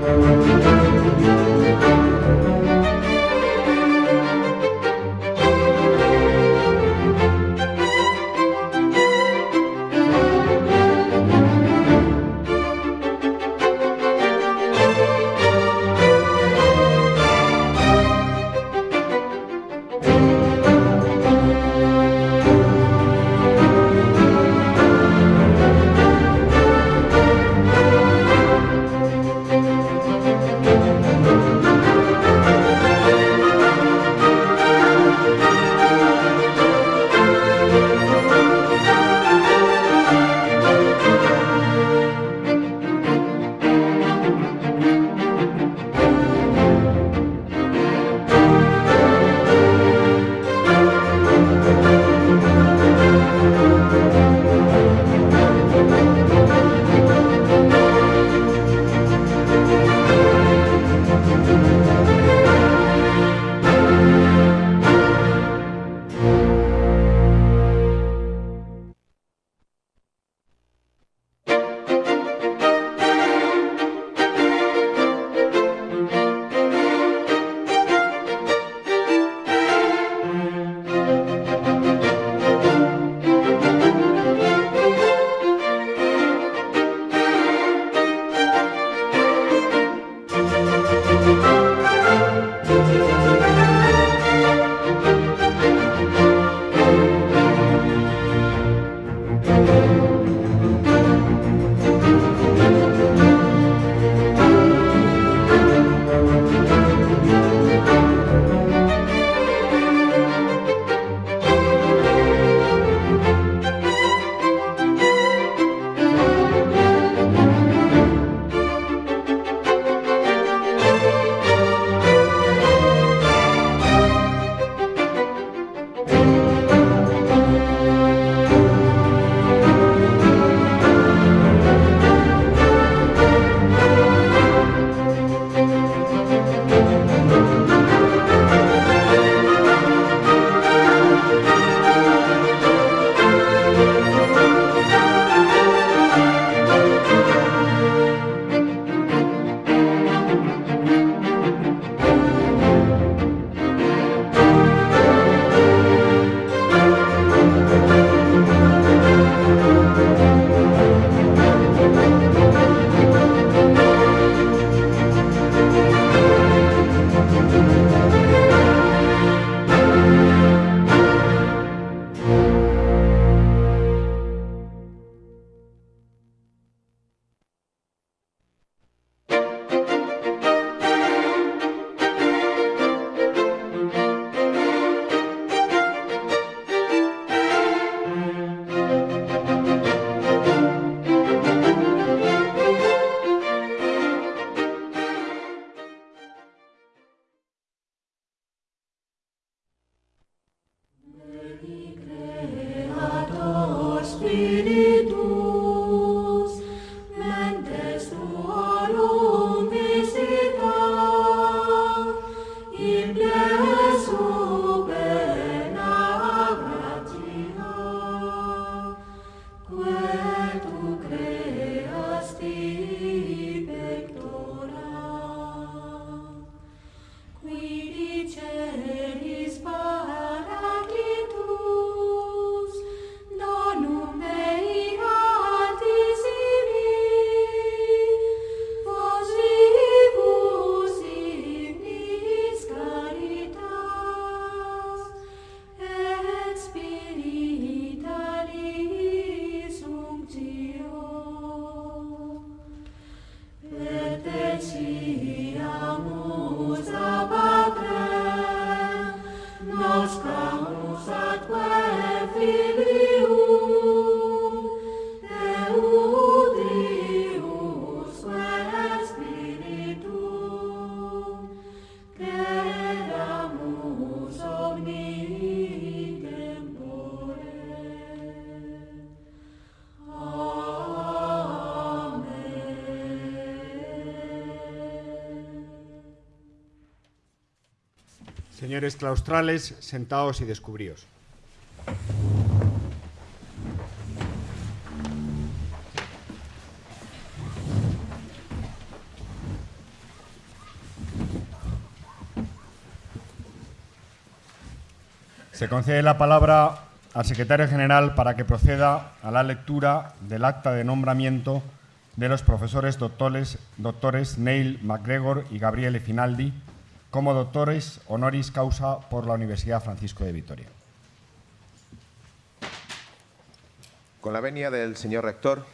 Música claustrales, sentaos y descubríos. Se concede la palabra al secretario general para que proceda a la lectura del acta de nombramiento de los profesores doctores, doctores Neil MacGregor y Gabriele Finaldi, como doctores honoris causa por la Universidad Francisco de Vitoria. Con la venia del señor rector,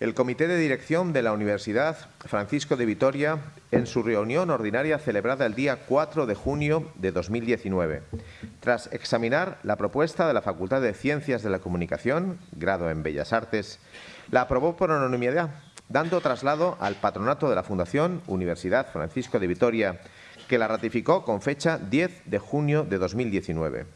el Comité de Dirección de la Universidad Francisco de Vitoria, en su reunión ordinaria celebrada el día 4 de junio de 2019, tras examinar la propuesta de la Facultad de Ciencias de la Comunicación, grado en Bellas Artes, la aprobó por unanimidad, dando traslado al patronato de la Fundación Universidad Francisco de Vitoria, que la ratificó con fecha 10 de junio de 2019.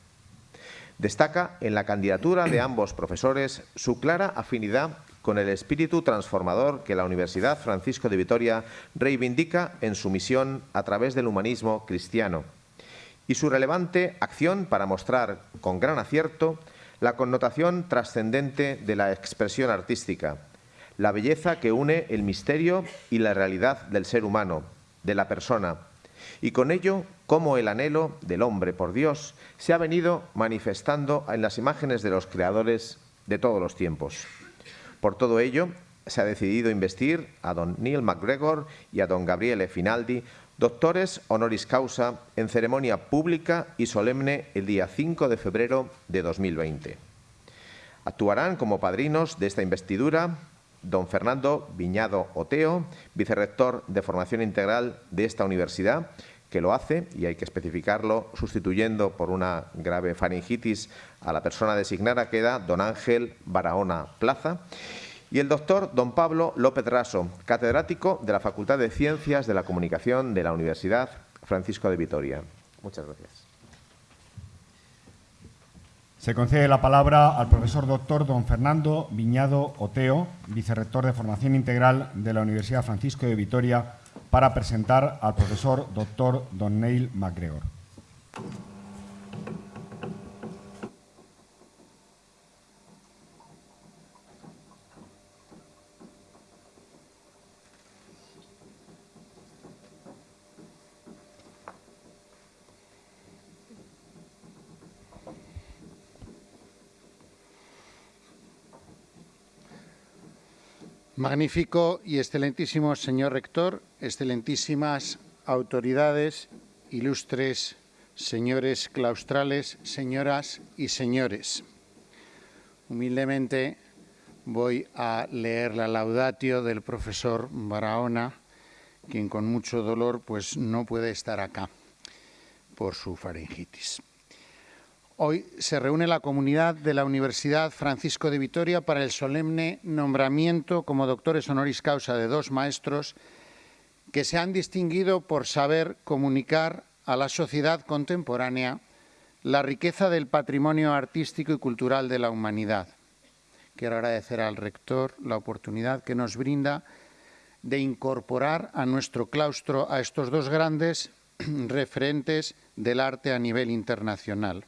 Destaca en la candidatura de ambos profesores su clara afinidad con el espíritu transformador que la Universidad Francisco de Vitoria reivindica en su misión a través del humanismo cristiano y su relevante acción para mostrar con gran acierto la connotación trascendente de la expresión artística, la belleza que une el misterio y la realidad del ser humano, de la persona, y con ello cómo el anhelo del hombre por Dios se ha venido manifestando en las imágenes de los creadores de todos los tiempos. Por todo ello, se ha decidido investir a don Neil MacGregor y a don Gabriele Finaldi, doctores honoris causa, en ceremonia pública y solemne el día 5 de febrero de 2020. Actuarán como padrinos de esta investidura don Fernando Viñado Oteo, vicerrector de formación integral de esta universidad, que lo hace, y hay que especificarlo, sustituyendo por una grave faringitis a la persona designada, queda don Ángel Barahona Plaza, y el doctor don Pablo López Raso, catedrático de la Facultad de Ciencias de la Comunicación de la Universidad Francisco de Vitoria. Muchas gracias. Se concede la palabra al profesor doctor don Fernando Viñado Oteo, vicerrector de Formación Integral de la Universidad Francisco de Vitoria, para presentar al profesor doctor Don Neil MacGregor. Magnífico y excelentísimo señor rector, excelentísimas autoridades, ilustres señores claustrales, señoras y señores. Humildemente voy a leer la laudatio del profesor Barahona, quien con mucho dolor pues no puede estar acá por su faringitis. Hoy se reúne la comunidad de la Universidad Francisco de Vitoria para el solemne nombramiento como doctores honoris causa de dos maestros que se han distinguido por saber comunicar a la sociedad contemporánea la riqueza del patrimonio artístico y cultural de la humanidad. Quiero agradecer al rector la oportunidad que nos brinda de incorporar a nuestro claustro a estos dos grandes referentes del arte a nivel internacional.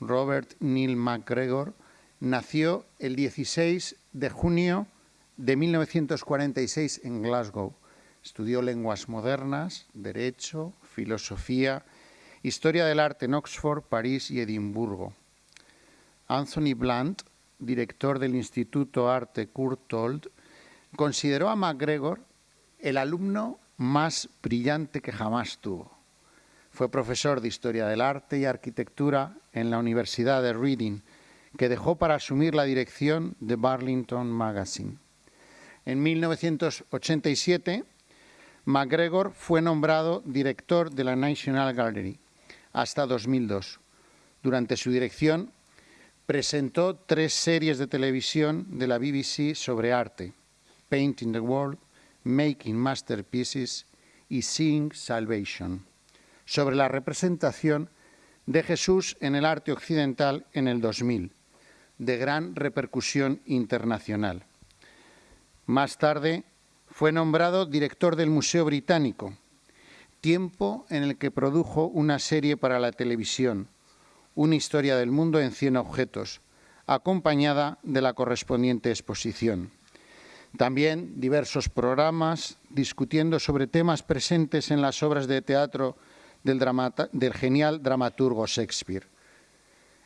Robert Neil MacGregor, nació el 16 de junio de 1946 en Glasgow. Estudió lenguas modernas, derecho, filosofía, historia del arte en Oxford, París y Edimburgo. Anthony Blunt, director del Instituto Arte Courtauld, consideró a MacGregor el alumno más brillante que jamás tuvo. Fue profesor de Historia del Arte y Arquitectura en la Universidad de Reading, que dejó para asumir la dirección de Burlington Magazine. En 1987, MacGregor fue nombrado director de la National Gallery hasta 2002. Durante su dirección, presentó tres series de televisión de la BBC sobre arte, Painting the World, Making Masterpieces y Seeing Salvation sobre la representación de Jesús en el arte occidental en el 2000, de gran repercusión internacional. Más tarde fue nombrado director del Museo Británico, tiempo en el que produjo una serie para la televisión, Una historia del mundo en 100 objetos, acompañada de la correspondiente exposición. También diversos programas discutiendo sobre temas presentes en las obras de teatro del, genial dramaturgo Shakespeare.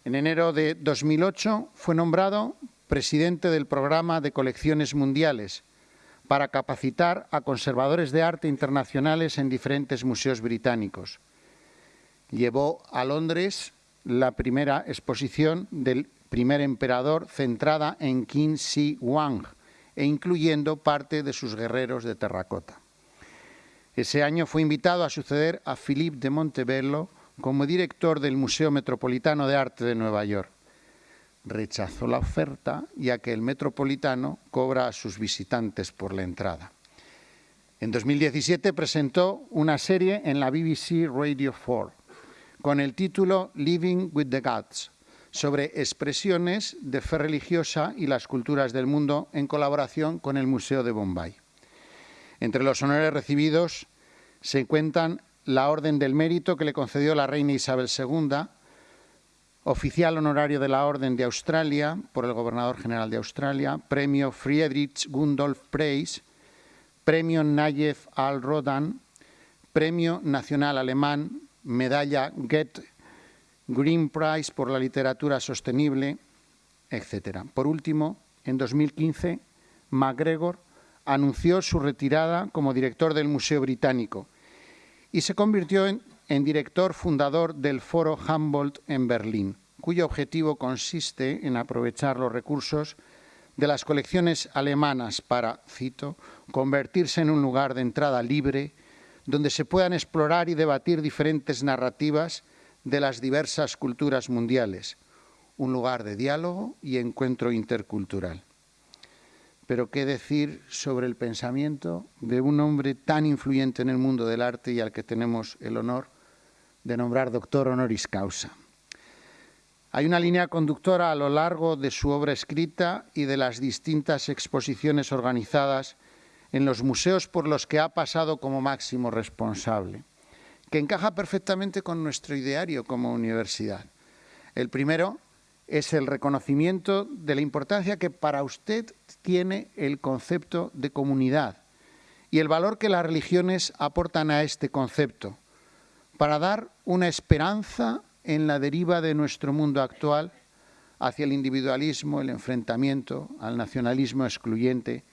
En enero de 2008 fue nombrado presidente del programa de colecciones mundiales para capacitar a conservadores de arte internacionales en diferentes museos británicos. Llevó a Londres la primera exposición del primer emperador centrada en Qin Shi Huang e incluyendo parte de sus guerreros de terracota. Ese año fue invitado a suceder a Philippe de Montebello como director del Museo Metropolitano de Arte de Nueva York. Rechazó la oferta ya que el Metropolitano cobra a sus visitantes por la entrada. En 2017 presentó una serie en la BBC Radio 4 con el título Living with the Gods, sobre expresiones de fe religiosa y las culturas del mundo en colaboración con el Museo de Bombay. Entre los honores recibidos se cuentan la Orden del Mérito que le concedió la reina Isabel II, oficial honorario de la Orden de Australia por el Gobernador General de Australia, Premio Friedrich Gundolf Preis, Premio Nayef al-Rodan, Premio Nacional Alemán, Medalla Goethe, Green Prize por la literatura sostenible, etc. Por último, en 2015, MacGregor anunció su retirada como director del Museo Británico y se convirtió en, director fundador del Foro Humboldt en Berlín, cuyo objetivo consiste en aprovechar los recursos de las colecciones alemanas para, cito, convertirse en un lugar de entrada libre donde se puedan explorar y debatir diferentes narrativas de las diversas culturas mundiales, un lugar de diálogo y encuentro intercultural. Pero qué decir sobre el pensamiento de un hombre tan influyente en el mundo del arte y al que tenemos el honor de nombrar doctor honoris causa. Hay una línea conductora a lo largo de su obra escrita y de las distintas exposiciones organizadas en los museos por los que ha pasado como máximo responsable, que encaja perfectamente con nuestro ideario como universidad. El primero es el reconocimiento de la importancia que para usted tiene el concepto de comunidad y el valor que las religiones aportan a este concepto para dar una esperanza en la deriva de nuestro mundo actual hacia el individualismo, el enfrentamiento, al nacionalismo excluyente,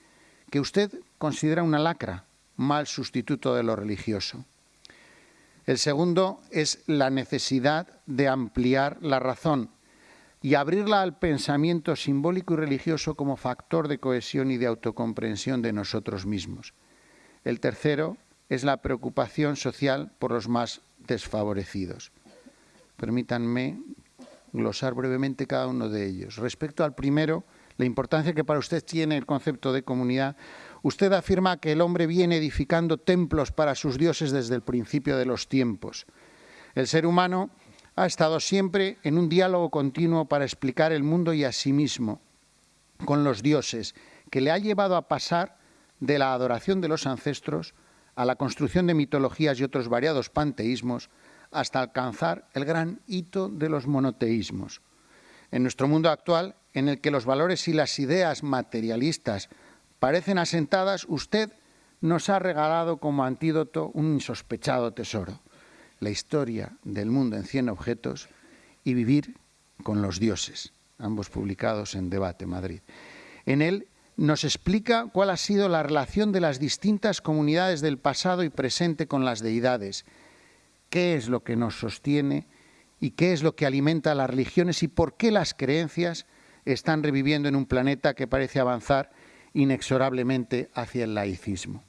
que usted considera una lacra, mal sustituto de lo religioso. El segundo es la necesidad de ampliar la razón y abrirla al pensamiento simbólico y religioso como factor de cohesión y de autocomprensión de nosotros mismos. El tercero es la preocupación social por los más desfavorecidos. Permítanme glosar brevemente cada uno de ellos. Respecto al primero, la importancia que para usted tiene el concepto de comunidad, usted afirma que el hombre viene edificando templos para sus dioses desde el principio de los tiempos. El ser humano ha estado siempre en un diálogo continuo para explicar el mundo y a sí mismo con los dioses, que le ha llevado a pasar de la adoración de los ancestros a la construcción de mitologías y otros variados panteísmos, hasta alcanzar el gran hito de los monoteísmos. En nuestro mundo actual, en el que los valores y las ideas materialistas parecen asentadas, usted nos ha regalado como antídoto un insospechado tesoro la historia del mundo en 100 objetos y Vivir con los dioses, ambos publicados en Debate Madrid. En él nos explica cuál ha sido la relación de las distintas comunidades del pasado y presente con las deidades, qué es lo que nos sostiene y qué es lo que alimenta a las religiones y por qué las creencias están reviviendo en un planeta que parece avanzar inexorablemente hacia el laicismo.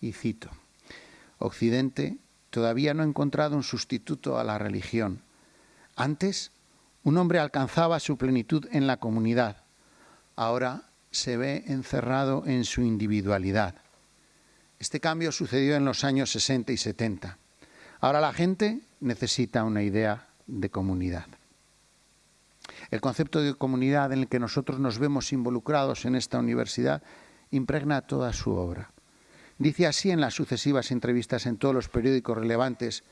Y cito, Occidente todavía no ha encontrado un sustituto a la religión. Antes, un hombre alcanzaba su plenitud en la comunidad. Ahora se ve encerrado en su individualidad. Este cambio sucedió en los años 60 y 70. Ahora la gente necesita una idea de comunidad. El concepto de comunidad en el que nosotros nos vemos involucrados en esta universidad impregna toda su obra. Dice así en las sucesivas entrevistas en todos los periódicos relevantes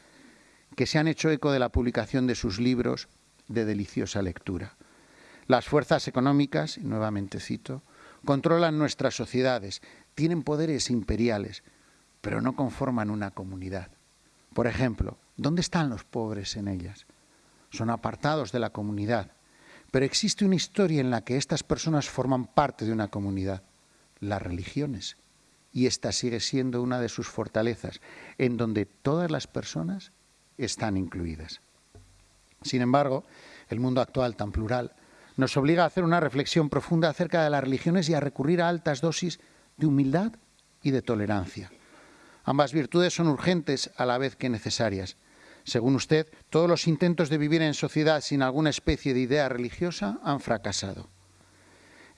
que se han hecho eco de la publicación de sus libros de deliciosa lectura. Las fuerzas económicas, nuevamente cito, controlan nuestras sociedades, tienen poderes imperiales, pero no conforman una comunidad. Por ejemplo, ¿Dónde están los pobres en ellas? Son apartados de la comunidad. Pero existe una historia en la que estas personas forman parte de una comunidad, las religiones. Y esta sigue siendo una de sus fortalezas, en donde todas las personas están incluidas. Sin embargo, el mundo actual tan plural nos obliga a hacer una reflexión profunda acerca de las religiones y a recurrir a altas dosis de humildad y de tolerancia. Ambas virtudes son urgentes a la vez que necesarias. Según usted, todos los intentos de vivir en sociedad sin alguna especie de idea religiosa han fracasado.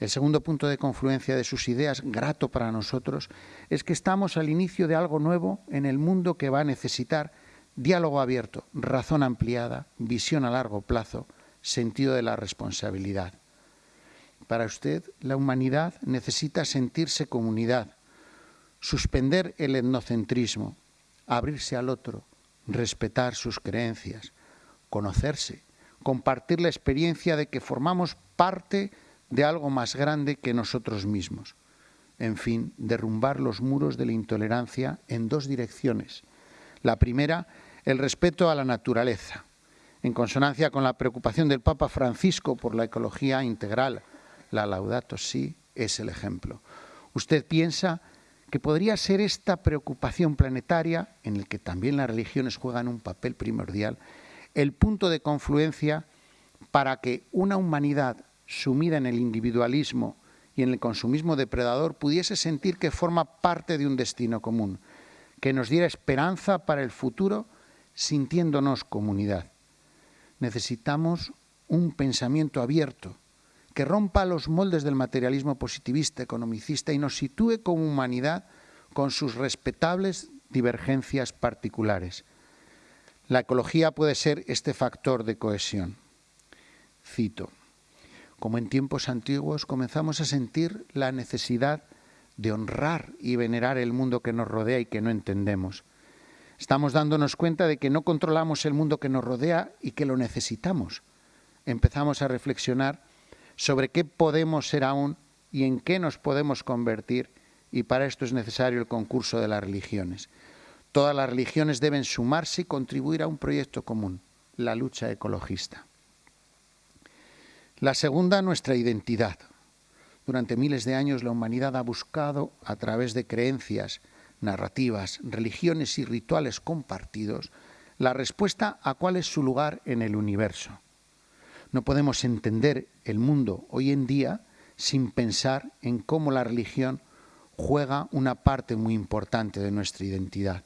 El segundo punto de confluencia de sus ideas, grato para nosotros, es que estamos al inicio de algo nuevo en el mundo que va a necesitar diálogo abierto, razón ampliada, visión a largo plazo, sentido de la responsabilidad. Para usted, la humanidad necesita sentirse comunidad, suspender el etnocentrismo, abrirse al otro, respetar sus creencias, conocerse, compartir la experiencia de que formamos parte de algo más grande que nosotros mismos. En fin, derrumbar los muros de la intolerancia en dos direcciones. La primera, el respeto a la naturaleza, en consonancia con la preocupación del Papa Francisco por la ecología integral. La Laudato Si es el ejemplo. ¿Usted piensa que podría ser esta preocupación planetaria, en el que también las religiones juegan un papel primordial, el punto de confluencia para que una humanidad sumida en el individualismo y en el consumismo depredador pudiese sentir que forma parte de un destino común, que nos diera esperanza para el futuro sintiéndonos comunidad. Necesitamos un pensamiento abierto que rompa los moldes del materialismo positivista, economicista y nos sitúe como humanidad con sus respetables divergencias particulares. La ecología puede ser este factor de cohesión. Cito, como en tiempos antiguos comenzamos a sentir la necesidad de honrar y venerar el mundo que nos rodea y que no entendemos. Estamos dándonos cuenta de que no controlamos el mundo que nos rodea y que lo necesitamos. Empezamos a reflexionar sobre qué podemos ser aún y en qué nos podemos convertir y para esto es necesario el concurso de las religiones. Todas las religiones deben sumarse y contribuir a un proyecto común, la lucha ecologista. La segunda, nuestra identidad. Durante miles de años la humanidad ha buscado, a través de creencias, narrativas, religiones y rituales compartidos, la respuesta a cuál es su lugar en el universo. No podemos entender el mundo hoy en día sin pensar en cómo la religión juega una parte muy importante de nuestra identidad.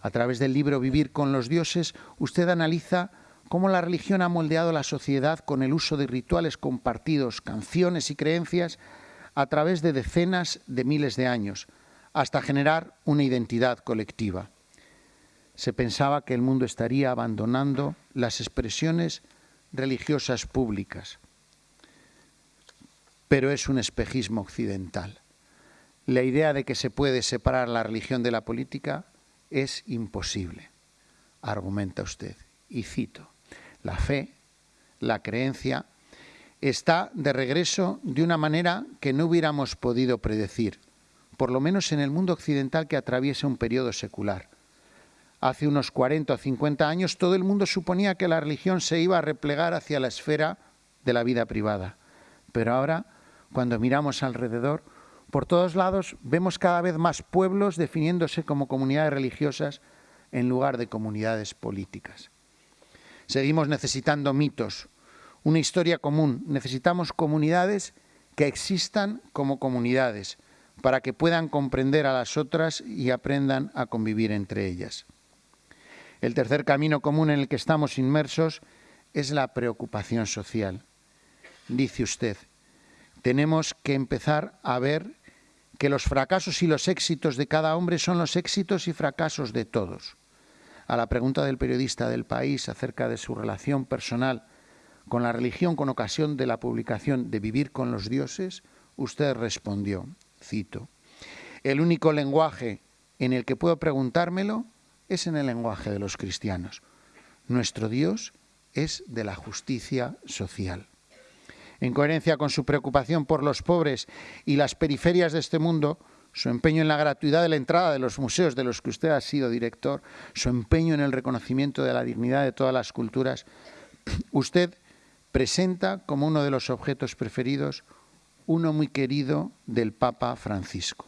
A través del libro Vivir con los dioses, usted analiza cómo la religión ha moldeado la sociedad con el uso de rituales compartidos, canciones y creencias a través de decenas de miles de años, hasta generar una identidad colectiva. Se pensaba que el mundo estaría abandonando las expresiones religiosas públicas, pero es un espejismo occidental. La idea de que se puede separar la religión de la política es imposible, argumenta usted. Y cito, la fe, la creencia, está de regreso de una manera que no hubiéramos podido predecir por lo menos en el mundo occidental que atraviesa un periodo secular. Hace unos 40 o 50 años todo el mundo suponía que la religión se iba a replegar hacia la esfera de la vida privada. Pero ahora, cuando miramos alrededor, por todos lados vemos cada vez más pueblos definiéndose como comunidades religiosas en lugar de comunidades políticas. Seguimos necesitando mitos, una historia común. Necesitamos comunidades que existan como comunidades, para que puedan comprender a las otras y aprendan a convivir entre ellas. El tercer camino común en el que estamos inmersos es la preocupación social. Dice usted, tenemos que empezar a ver que los fracasos y los éxitos de cada hombre son los éxitos y fracasos de todos. A la pregunta del periodista del país acerca de su relación personal con la religión con ocasión de la publicación de Vivir con los dioses, usted respondió, cito, el único lenguaje en el que puedo preguntármelo es en el lenguaje de los cristianos. Nuestro Dios es de la justicia social. En coherencia con su preocupación por los pobres y las periferias de este mundo, su empeño en la gratuidad de la entrada de los museos de los que usted ha sido director, su empeño en el reconocimiento de la dignidad de todas las culturas, usted presenta como uno de los objetos preferidos uno muy querido del Papa Francisco,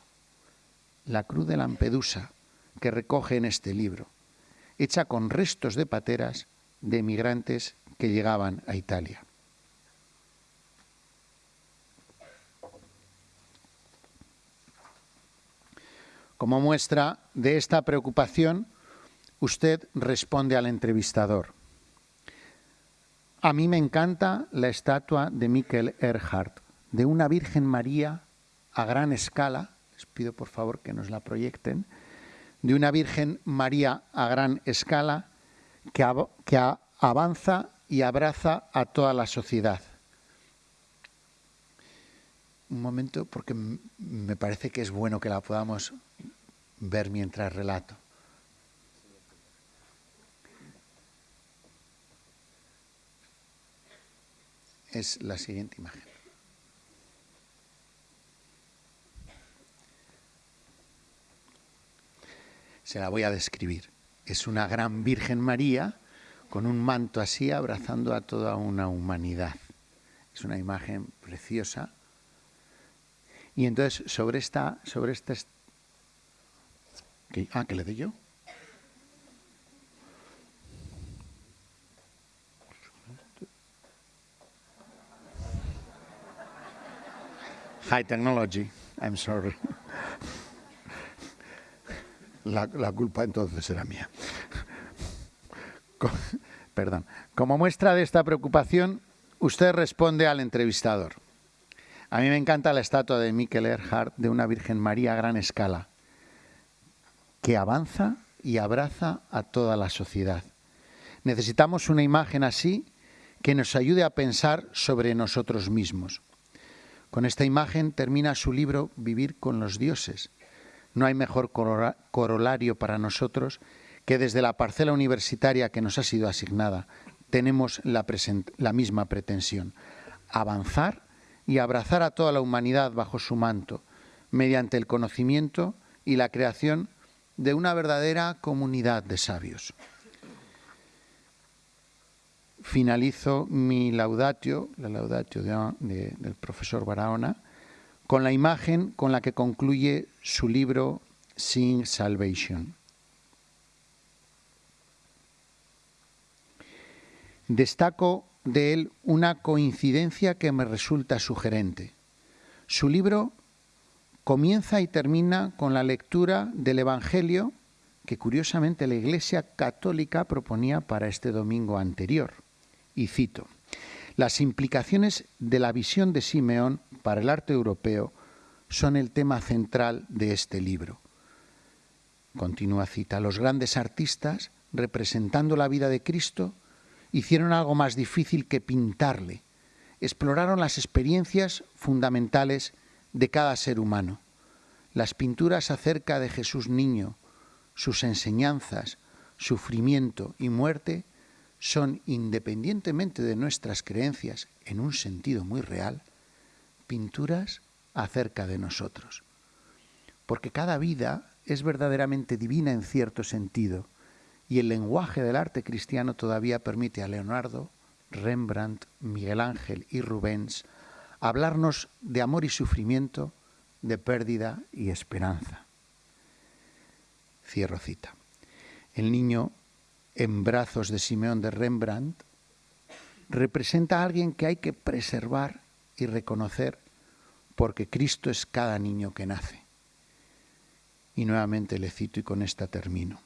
la Cruz de Lampedusa, que recoge en este libro, hecha con restos de pateras de emigrantes que llegaban a Italia. Como muestra de esta preocupación, usted responde al entrevistador. A mí me encanta la estatua de Michael Erhardt, de una Virgen María a gran escala, les pido por favor que nos la proyecten, de una Virgen María a gran escala que avanza y abraza a toda la sociedad. Un momento, porque me parece que es bueno que la podamos ver mientras relato. Es la siguiente imagen. Se la voy a describir. Es una gran Virgen María con un manto así abrazando a toda una humanidad. Es una imagen preciosa. Y entonces sobre esta, sobre esta ah, que le dé yo. High technology, I'm sorry. La, la culpa entonces era mía. Perdón. Como muestra de esta preocupación, usted responde al entrevistador. A mí me encanta la estatua de Mikel Erhard de una Virgen María a gran escala que avanza y abraza a toda la sociedad. Necesitamos una imagen así que nos ayude a pensar sobre nosotros mismos. Con esta imagen termina su libro Vivir con los dioses. No hay mejor corolario para nosotros que desde la parcela universitaria que nos ha sido asignada tenemos la, misma pretensión, avanzar y abrazar a toda la humanidad bajo su manto, mediante el conocimiento y la creación de una verdadera comunidad de sabios. Finalizo mi laudatio, la laudatio del profesor Barahona, con la imagen con la que concluye su libro Sing Salvation. Destaco de él una coincidencia que me resulta sugerente. Su libro comienza y termina con la lectura del Evangelio que curiosamente la Iglesia Católica proponía para este domingo anterior. Y cito, las implicaciones de la visión de Simeón para el arte europeo son el tema central de este libro. Continúa cita, los grandes artistas, representando la vida de Cristo, hicieron algo más difícil que pintarle, exploraron las experiencias fundamentales de cada ser humano. Las pinturas acerca de Jesús niño, sus enseñanzas, sufrimiento y muerte son, independientemente de nuestras creencias, en un sentido muy real, pinturas acerca de nosotros. Porque cada vida es verdaderamente divina en cierto sentido, y el lenguaje del arte cristiano todavía permite a Leonardo, Rembrandt, Miguel Ángel y Rubens hablarnos de amor y sufrimiento, de pérdida y esperanza. Cierro cita. El niño en brazos de Simeón de Rembrandt representa a alguien que hay que preservar y reconocer porque Cristo es cada niño que nace. Y nuevamente le cito y con esta termino.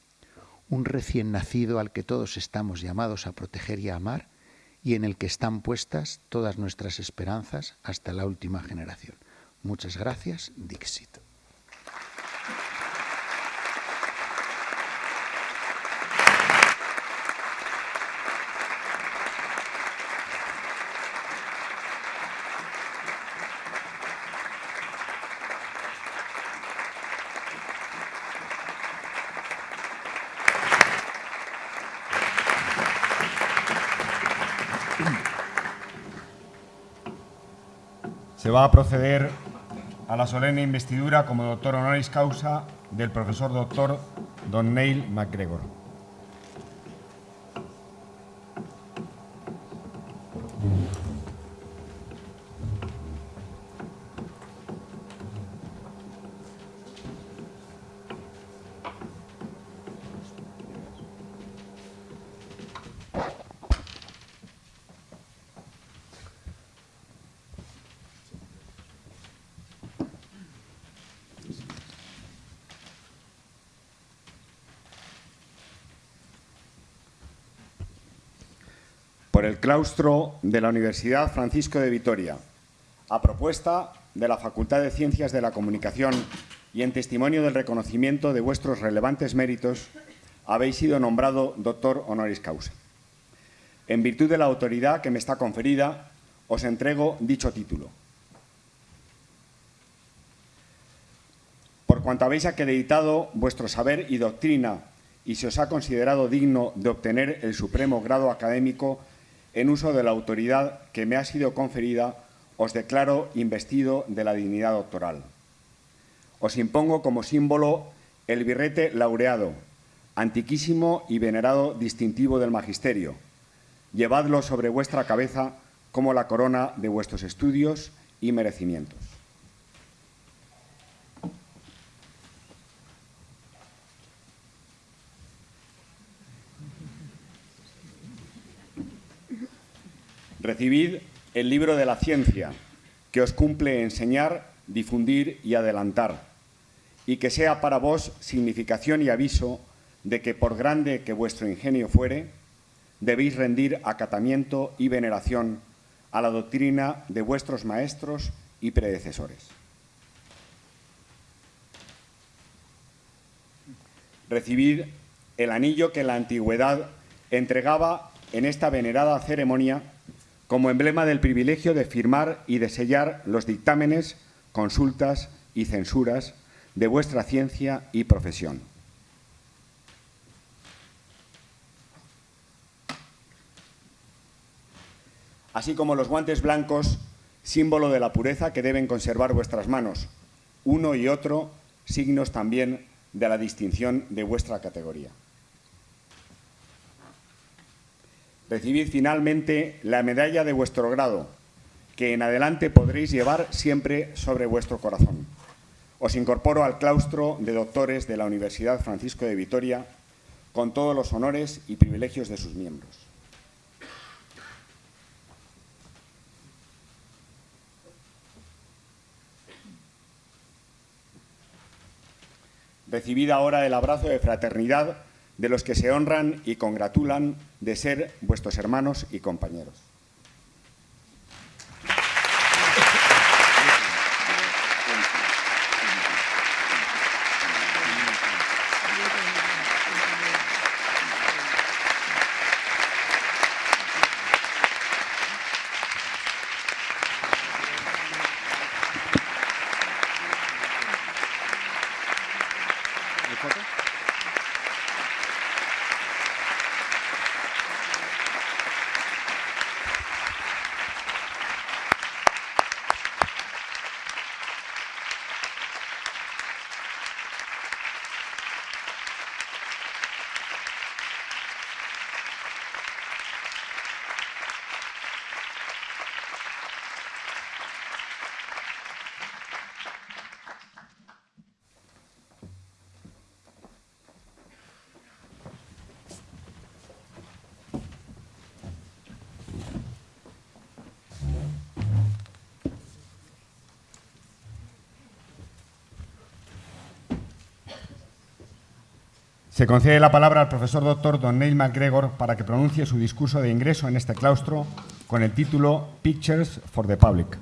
Un recién nacido al que todos estamos llamados a proteger y a amar y en el que están puestas todas nuestras esperanzas hasta la última generación. Muchas gracias, Dixit. Va a proceder a la solemne investidura como doctor honoris causa del profesor doctor Don Neil MacGregor. Por el claustro de la Universidad Francisco de Vitoria, a propuesta de la Facultad de Ciencias de la Comunicación y en testimonio del reconocimiento de vuestros relevantes méritos, habéis sido nombrado doctor honoris causa. En virtud de la autoridad que me está conferida, os entrego dicho título. Por cuanto habéis acreditado vuestro saber y doctrina y se os ha considerado digno de obtener el supremo grado académico en uso de la autoridad que me ha sido conferida, os declaro investido de la dignidad doctoral. Os impongo como símbolo el birrete laureado, antiquísimo y venerado distintivo del magisterio. Llevadlo sobre vuestra cabeza como la corona de vuestros estudios y merecimientos. Recibid el libro de la ciencia, que os cumple enseñar, difundir y adelantar, y que sea para vos significación y aviso de que por grande que vuestro ingenio fuere, debéis rendir acatamiento y veneración a la doctrina de vuestros maestros y predecesores. Recibid el anillo que la antigüedad entregaba en esta venerada ceremonia como emblema del privilegio de firmar y de sellar los dictámenes, consultas y censuras de vuestra ciencia y profesión. Así como los guantes blancos, símbolo de la pureza que deben conservar vuestras manos, uno y otro signos también de la distinción de vuestra categoría. Recibid finalmente la medalla de vuestro grado, que en adelante podréis llevar siempre sobre vuestro corazón. Os incorporo al claustro de doctores de la Universidad Francisco de Vitoria con todos los honores y privilegios de sus miembros. Recibid ahora el abrazo de fraternidad de los que se honran y congratulan de ser vuestros hermanos y compañeros. Se concede la palabra al profesor doctor Don Neil MacGregor para que pronuncie su discurso de ingreso en este claustro con el título Pictures for the Public.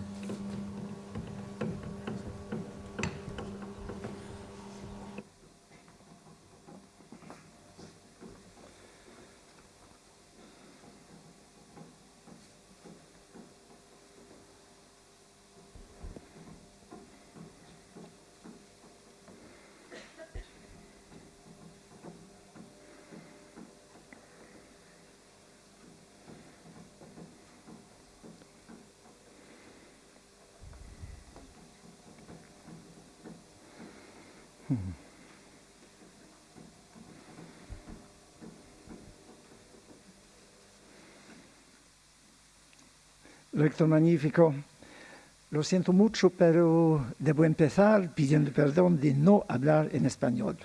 Rector Magnífico, lo siento mucho, pero debo empezar pidiendo perdón de no hablar en español.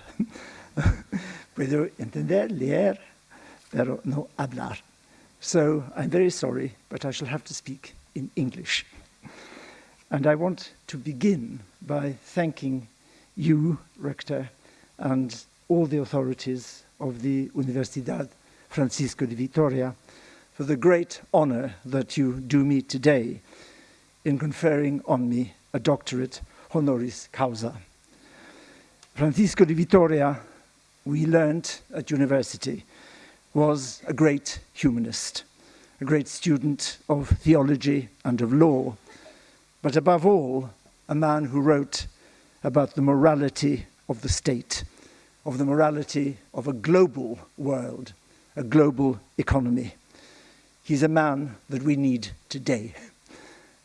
Puedo entender, leer, pero no hablar. So I'm very sorry, but I shall have to speak in English. And I want to begin by thanking you, Rector, and all the authorities of the Universidad Francisco de Vitoria for the great honor that you do me today in conferring on me a doctorate honoris causa. Francisco de Vitoria, we learned at university, was a great humanist, a great student of theology and of law, but above all, a man who wrote about the morality of the state, of the morality of a global world, a global economy. He's a man that we need today.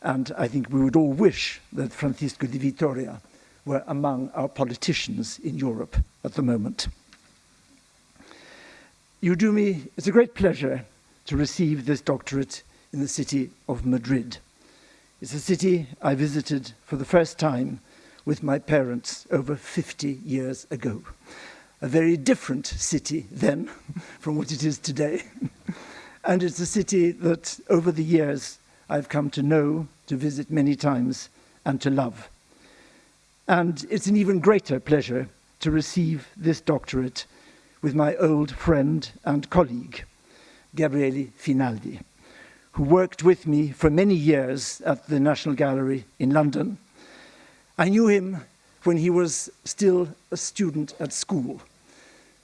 And I think we would all wish that Francisco de Vitoria were among our politicians in Europe at the moment. You do me, it's a great pleasure to receive this doctorate in the city of Madrid. It's a city I visited for the first time with my parents over 50 years ago. A very different city then from what it is today. And it's a city that over the years I've come to know, to visit many times, and to love. And it's an even greater pleasure to receive this doctorate with my old friend and colleague, Gabriele Finaldi, who worked with me for many years at the National Gallery in London. I knew him when he was still a student at school.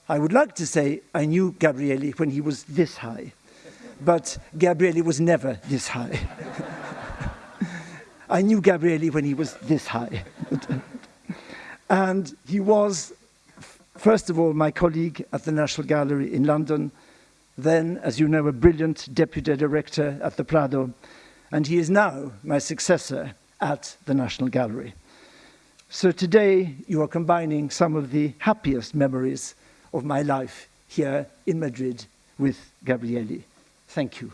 I would like to say I knew Gabriele when he was this high, but Gabriele was never this high. I knew Gabriele when he was this high. and he was, first of all, my colleague at the National Gallery in London, then, as you know, a brilliant deputy director at the Prado, and he is now my successor at the National Gallery. So today you are combining some of the happiest memories of my life here in Madrid with Gabriele. Thank you.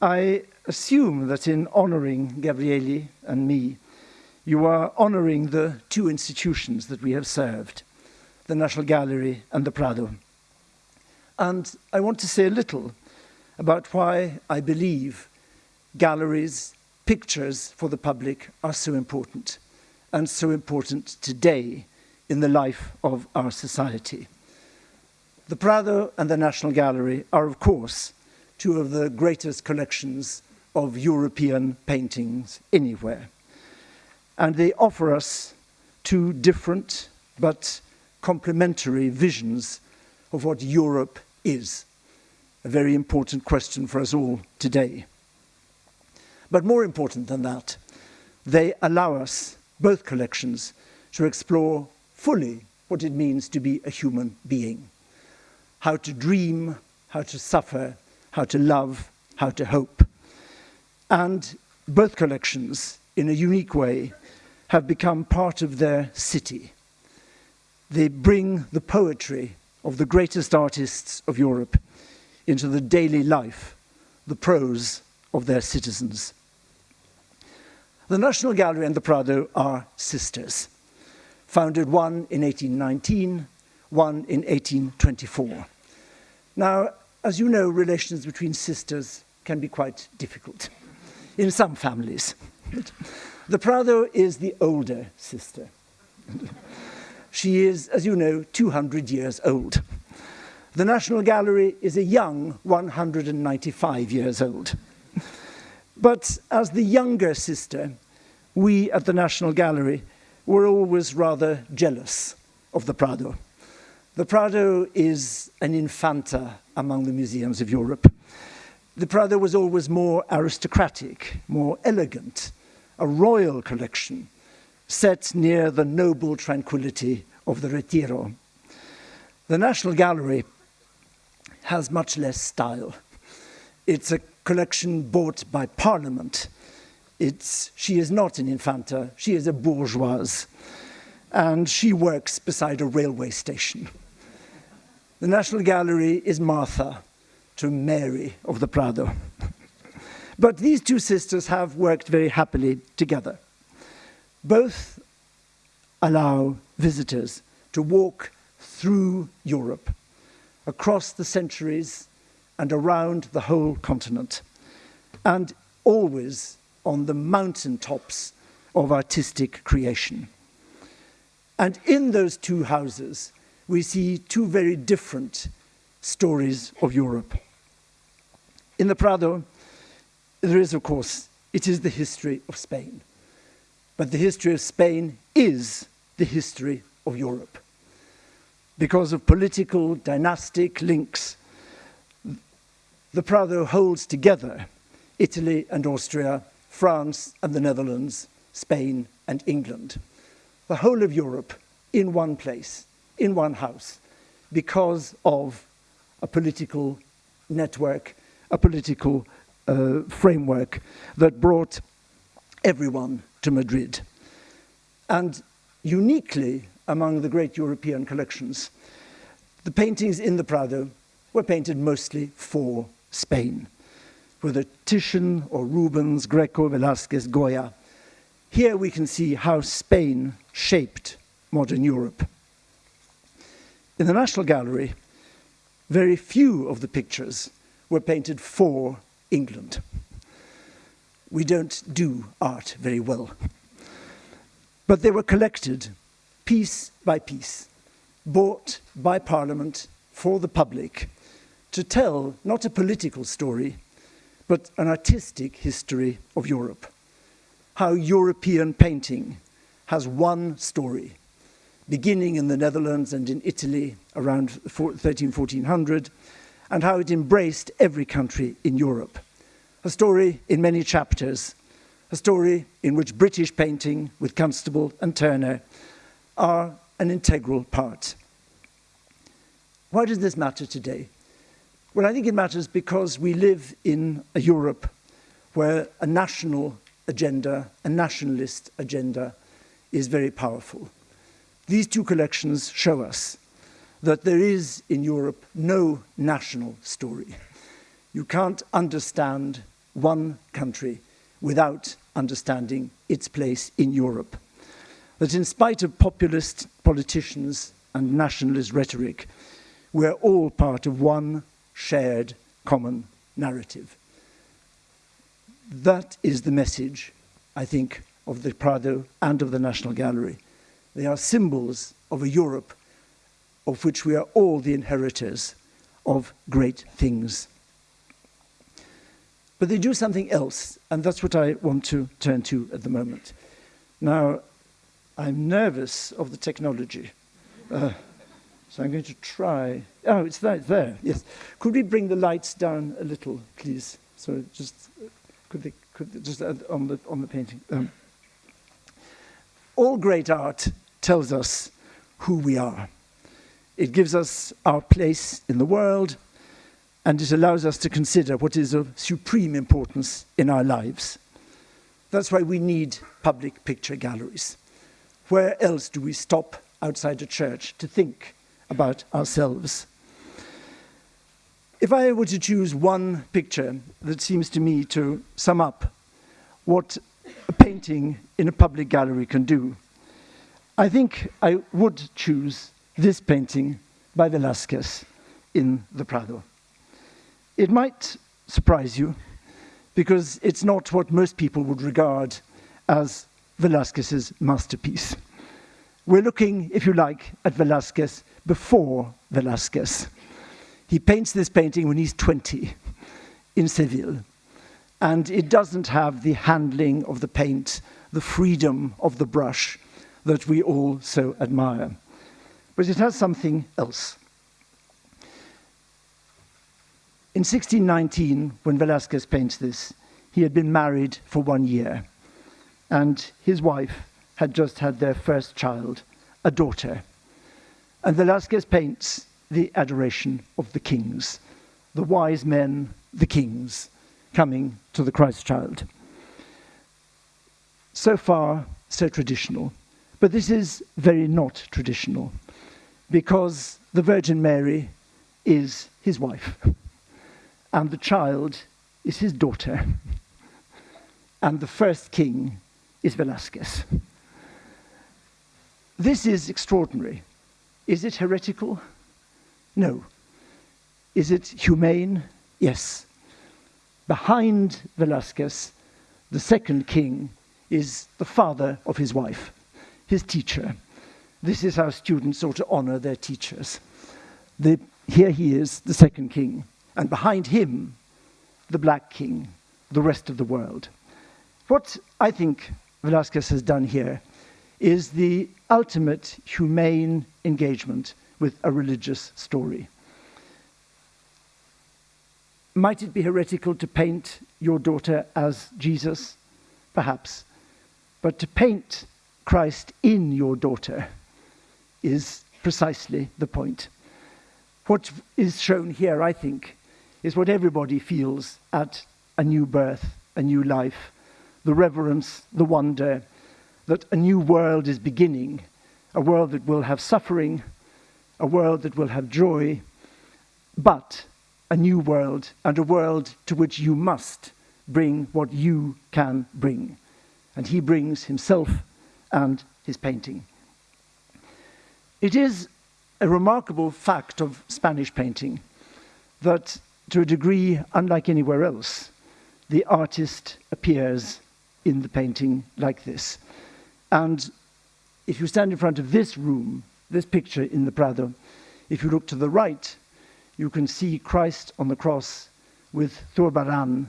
I assume that in honoring Gabriele and me, you are honoring the two institutions that we have served, the National Gallery and the Prado. And I want to say a little about why I believe galleries, pictures for the public are so important, and so important today in the life of our society. The Prado and the National Gallery are, of course, two of the greatest collections of European paintings anywhere. And they offer us two different but complementary visions of what Europe is. A very important question for us all today. But more important than that, they allow us, both collections, to explore fully what it means to be a human being how to dream, how to suffer, how to love, how to hope. And both collections, in a unique way, have become part of their city. They bring the poetry of the greatest artists of Europe into the daily life, the prose of their citizens. The National Gallery and the Prado are sisters, founded one in 1819, one in 1824. Now, as you know, relations between sisters can be quite difficult in some families. the Prado is the older sister. she is, as you know, 200 years old. The National Gallery is a young 195 years old. But as the younger sister, we at the National Gallery were always rather jealous of the Prado. The Prado is an infanta among the museums of Europe. The Prado was always more aristocratic, more elegant, a royal collection set near the noble tranquility of the Retiro. The National Gallery has much less style. It's a collection bought by Parliament. It's, she is not an infanta, she is a bourgeoise. And she works beside a railway station. The National Gallery is Martha to Mary of the Prado. but these two sisters have worked very happily together. Both allow visitors to walk through Europe, across the centuries and around the whole continent, and always on the mountain tops of artistic creation. And in those two houses, we see two very different stories of Europe. In the Prado, there is, of course, it is the history of Spain. But the history of Spain is the history of Europe. Because of political, dynastic links, the Prado holds together Italy and Austria, France and the Netherlands, Spain and England. The whole of Europe in one place, in one house, because of a political network, a political uh, framework that brought everyone to Madrid. And uniquely among the great European collections, the paintings in the Prado were painted mostly for Spain, whether Titian or Rubens, Greco, Velázquez, Goya. Here we can see how Spain shaped modern Europe. In the National Gallery, very few of the pictures were painted for England. We don't do art very well. But they were collected piece by piece, bought by Parliament for the public to tell not a political story, but an artistic history of Europe. How European painting has one story, beginning in the Netherlands and in Italy around 13, 1400, and how it embraced every country in Europe. A story in many chapters, a story in which British painting with Constable and Turner are an integral part. Why does this matter today? Well, I think it matters because we live in a Europe where a national agenda, a nationalist agenda, is very powerful. These two collections show us that there is in Europe no national story. You can't understand one country without understanding its place in Europe. That in spite of populist politicians and nationalist rhetoric, we're all part of one shared common narrative. That is the message, I think, of the Prado and of the National Gallery. They are symbols of a Europe of which we are all the inheritors of great things. But they do something else, and that's what I want to turn to at the moment. Now, I'm nervous of the technology. Uh, so I'm going to try. Oh, it's there, there. Yes. Could we bring the lights down a little, please? So just could they could they, just on the on the painting. Um, all great art tells us who we are. It gives us our place in the world, and it allows us to consider what is of supreme importance in our lives. That's why we need public picture galleries. Where else do we stop outside a church to think about ourselves. If I were to choose one picture that seems to me to sum up what a painting in a public gallery can do, I think I would choose this painting by Velázquez in the Prado. It might surprise you because it's not what most people would regard as Velázquez's masterpiece. We're looking, if you like, at Velázquez before Velázquez. He paints this painting when he's 20 in Seville. And it doesn't have the handling of the paint, the freedom of the brush that we all so admire. But it has something else. In 1619, when Velázquez paints this, he had been married for one year, and his wife had just had their first child, a daughter. And Velázquez paints the adoration of the kings, the wise men, the kings, coming to the Christ child. So far, so traditional. But this is very not traditional because the Virgin Mary is his wife and the child is his daughter and the first king is Velasquez. This is extraordinary. Is it heretical? No. Is it humane? Yes. Behind Velasquez, the second king is the father of his wife, his teacher. This is how students ought to honor their teachers. The, here he is, the second king, and behind him, the black king, the rest of the world. What I think Velasquez has done here is the ultimate humane engagement with a religious story. Might it be heretical to paint your daughter as Jesus? Perhaps. But to paint Christ in your daughter is precisely the point. What is shown here, I think, is what everybody feels at a new birth, a new life, the reverence, the wonder that a new world is beginning, a world that will have suffering, a world that will have joy, but a new world and a world to which you must bring what you can bring. And he brings himself and his painting. It is a remarkable fact of Spanish painting that, to a degree unlike anywhere else, the artist appears in the painting like this. And if you stand in front of this room, this picture in the Prado, if you look to the right, you can see Christ on the cross with Zurbarán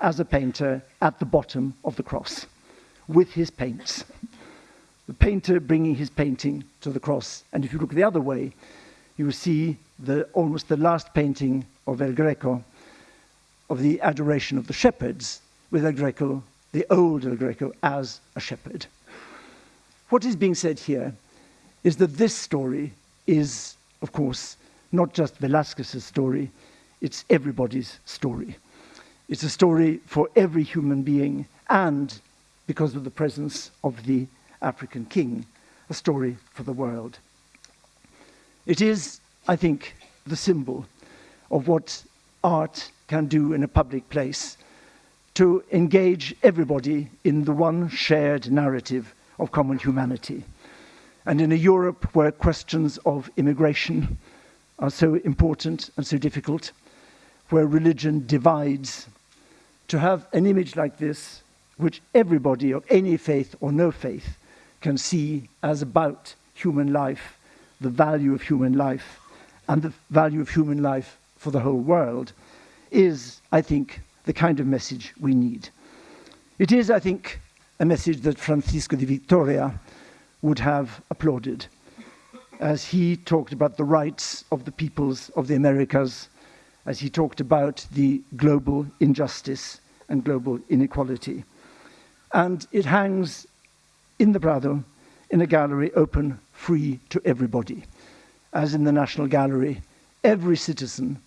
as a painter at the bottom of the cross with his paints. The painter bringing his painting to the cross. And if you look the other way, you will see the, almost the last painting of El Greco, of the adoration of the shepherds, with El Greco, the old El Greco, as a shepherd. What is being said here is that this story is, of course, not just Velasquez's story, it's everybody's story. It's a story for every human being, and because of the presence of the African king, a story for the world. It is, I think, the symbol of what art can do in a public place to engage everybody in the one shared narrative of common humanity. And in a Europe where questions of immigration are so important and so difficult, where religion divides, to have an image like this, which everybody of any faith or no faith can see as about human life, the value of human life, and the value of human life for the whole world, is, I think, the kind of message we need. It is, I think, a message that Francisco de Vitoria would have applauded as he talked about the rights of the peoples of the Americas, as he talked about the global injustice and global inequality. And it hangs in the Prado in a gallery open, free to everybody. As in the National Gallery, every citizen,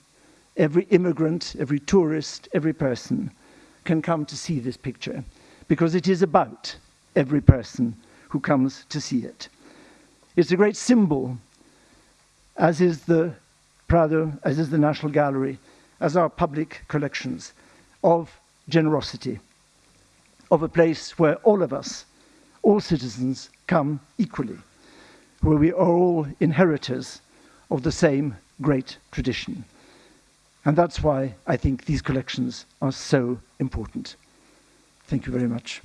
every immigrant, every tourist, every person can come to see this picture because it is about every person who comes to see it. It's a great symbol, as is the Prado, as is the National Gallery, as our public collections, of generosity, of a place where all of us, all citizens, come equally, where we are all inheritors of the same great tradition. And that's why I think these collections are so important. Thank you very much.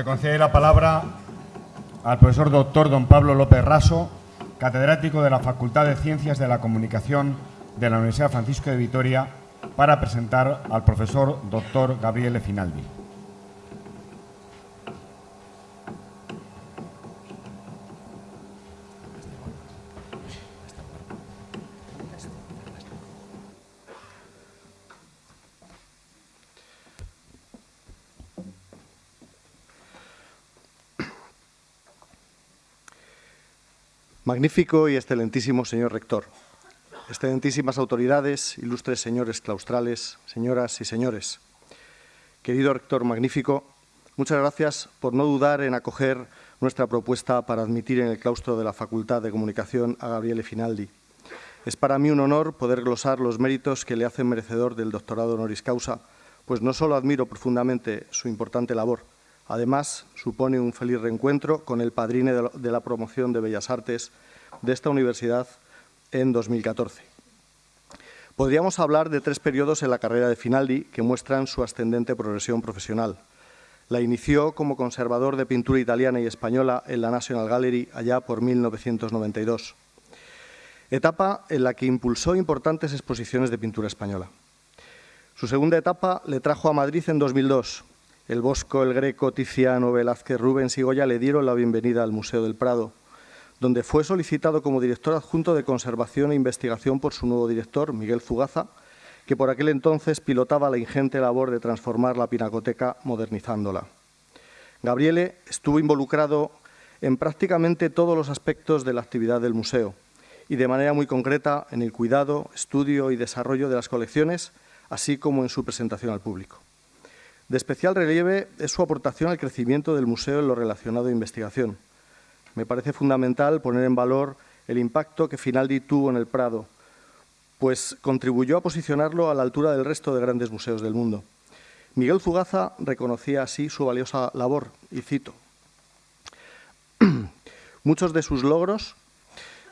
Se concede la palabra al profesor doctor don Pablo López Raso, catedrático de la Facultad de Ciencias de la Comunicación de la Universidad Francisco de Vitoria, para presentar al profesor doctor Gabriele Finaldi. Magnífico y excelentísimo señor rector, excelentísimas autoridades, ilustres señores claustrales, señoras y señores. Querido rector magnífico, muchas gracias por no dudar en acoger nuestra propuesta para admitir en el claustro de la Facultad de Comunicación a Gabriele Finaldi. Es para mí un honor poder glosar los méritos que le hacen merecedor del doctorado honoris causa, pues no solo admiro profundamente su importante labor, Además, supone un feliz reencuentro con el padrino de la promoción de Bellas Artes de esta universidad en 2014. Podríamos hablar de tres periodos en la carrera de Finaldi que muestran su ascendente progresión profesional. La inició como conservador de pintura italiana y española en la National Gallery allá por 1992, etapa en la que impulsó importantes exposiciones de pintura española. Su segunda etapa le trajo a Madrid en 2002, el Bosco, el Greco, Tiziano, Velázquez, Rubens y Goya le dieron la bienvenida al Museo del Prado, donde fue solicitado como director adjunto de conservación e investigación por su nuevo director, Miguel Fugaza, que por aquel entonces pilotaba la ingente labor de transformar la pinacoteca modernizándola. Gabriele estuvo involucrado en prácticamente todos los aspectos de la actividad del museo y de manera muy concreta en el cuidado, estudio y desarrollo de las colecciones, así como en su presentación al público. De especial relieve es su aportación al crecimiento del museo en lo relacionado a investigación. Me parece fundamental poner en valor el impacto que Finaldi tuvo en el Prado, pues contribuyó a posicionarlo a la altura del resto de grandes museos del mundo. Miguel Fugaza reconocía así su valiosa labor, y cito, Muchos de sus logros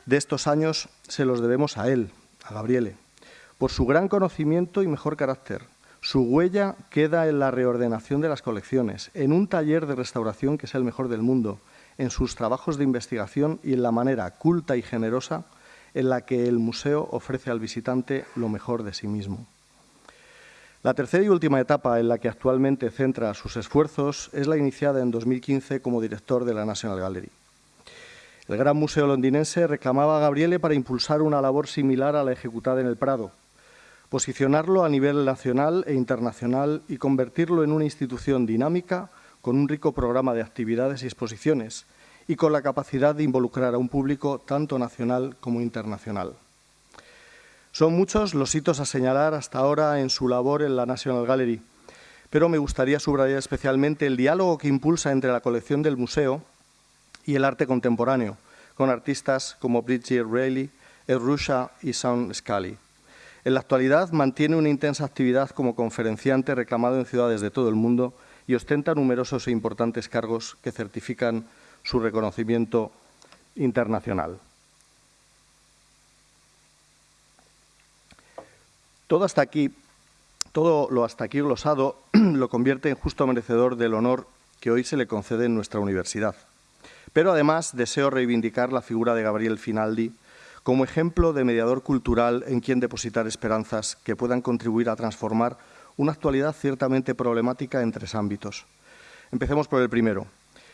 de estos años se los debemos a él, a Gabriele, por su gran conocimiento y mejor carácter, su huella queda en la reordenación de las colecciones, en un taller de restauración que es el mejor del mundo, en sus trabajos de investigación y en la manera culta y generosa en la que el museo ofrece al visitante lo mejor de sí mismo. La tercera y última etapa en la que actualmente centra sus esfuerzos es la iniciada en 2015 como director de la National Gallery. El Gran Museo londinense reclamaba a Gabriele para impulsar una labor similar a la ejecutada en el Prado, posicionarlo a nivel nacional e internacional y convertirlo en una institución dinámica con un rico programa de actividades y exposiciones y con la capacidad de involucrar a un público tanto nacional como internacional. Son muchos los hitos a señalar hasta ahora en su labor en la National Gallery, pero me gustaría subrayar especialmente el diálogo que impulsa entre la colección del museo y el arte contemporáneo, con artistas como Bridget Reilly, Ed Rusha y Sean Scully. En la actualidad mantiene una intensa actividad como conferenciante reclamado en ciudades de todo el mundo y ostenta numerosos e importantes cargos que certifican su reconocimiento internacional. Todo hasta aquí, todo lo hasta aquí glosado lo convierte en justo merecedor del honor que hoy se le concede en nuestra universidad. Pero además deseo reivindicar la figura de Gabriel Finaldi como ejemplo de mediador cultural en quien depositar esperanzas que puedan contribuir a transformar una actualidad ciertamente problemática en tres ámbitos. Empecemos por el primero.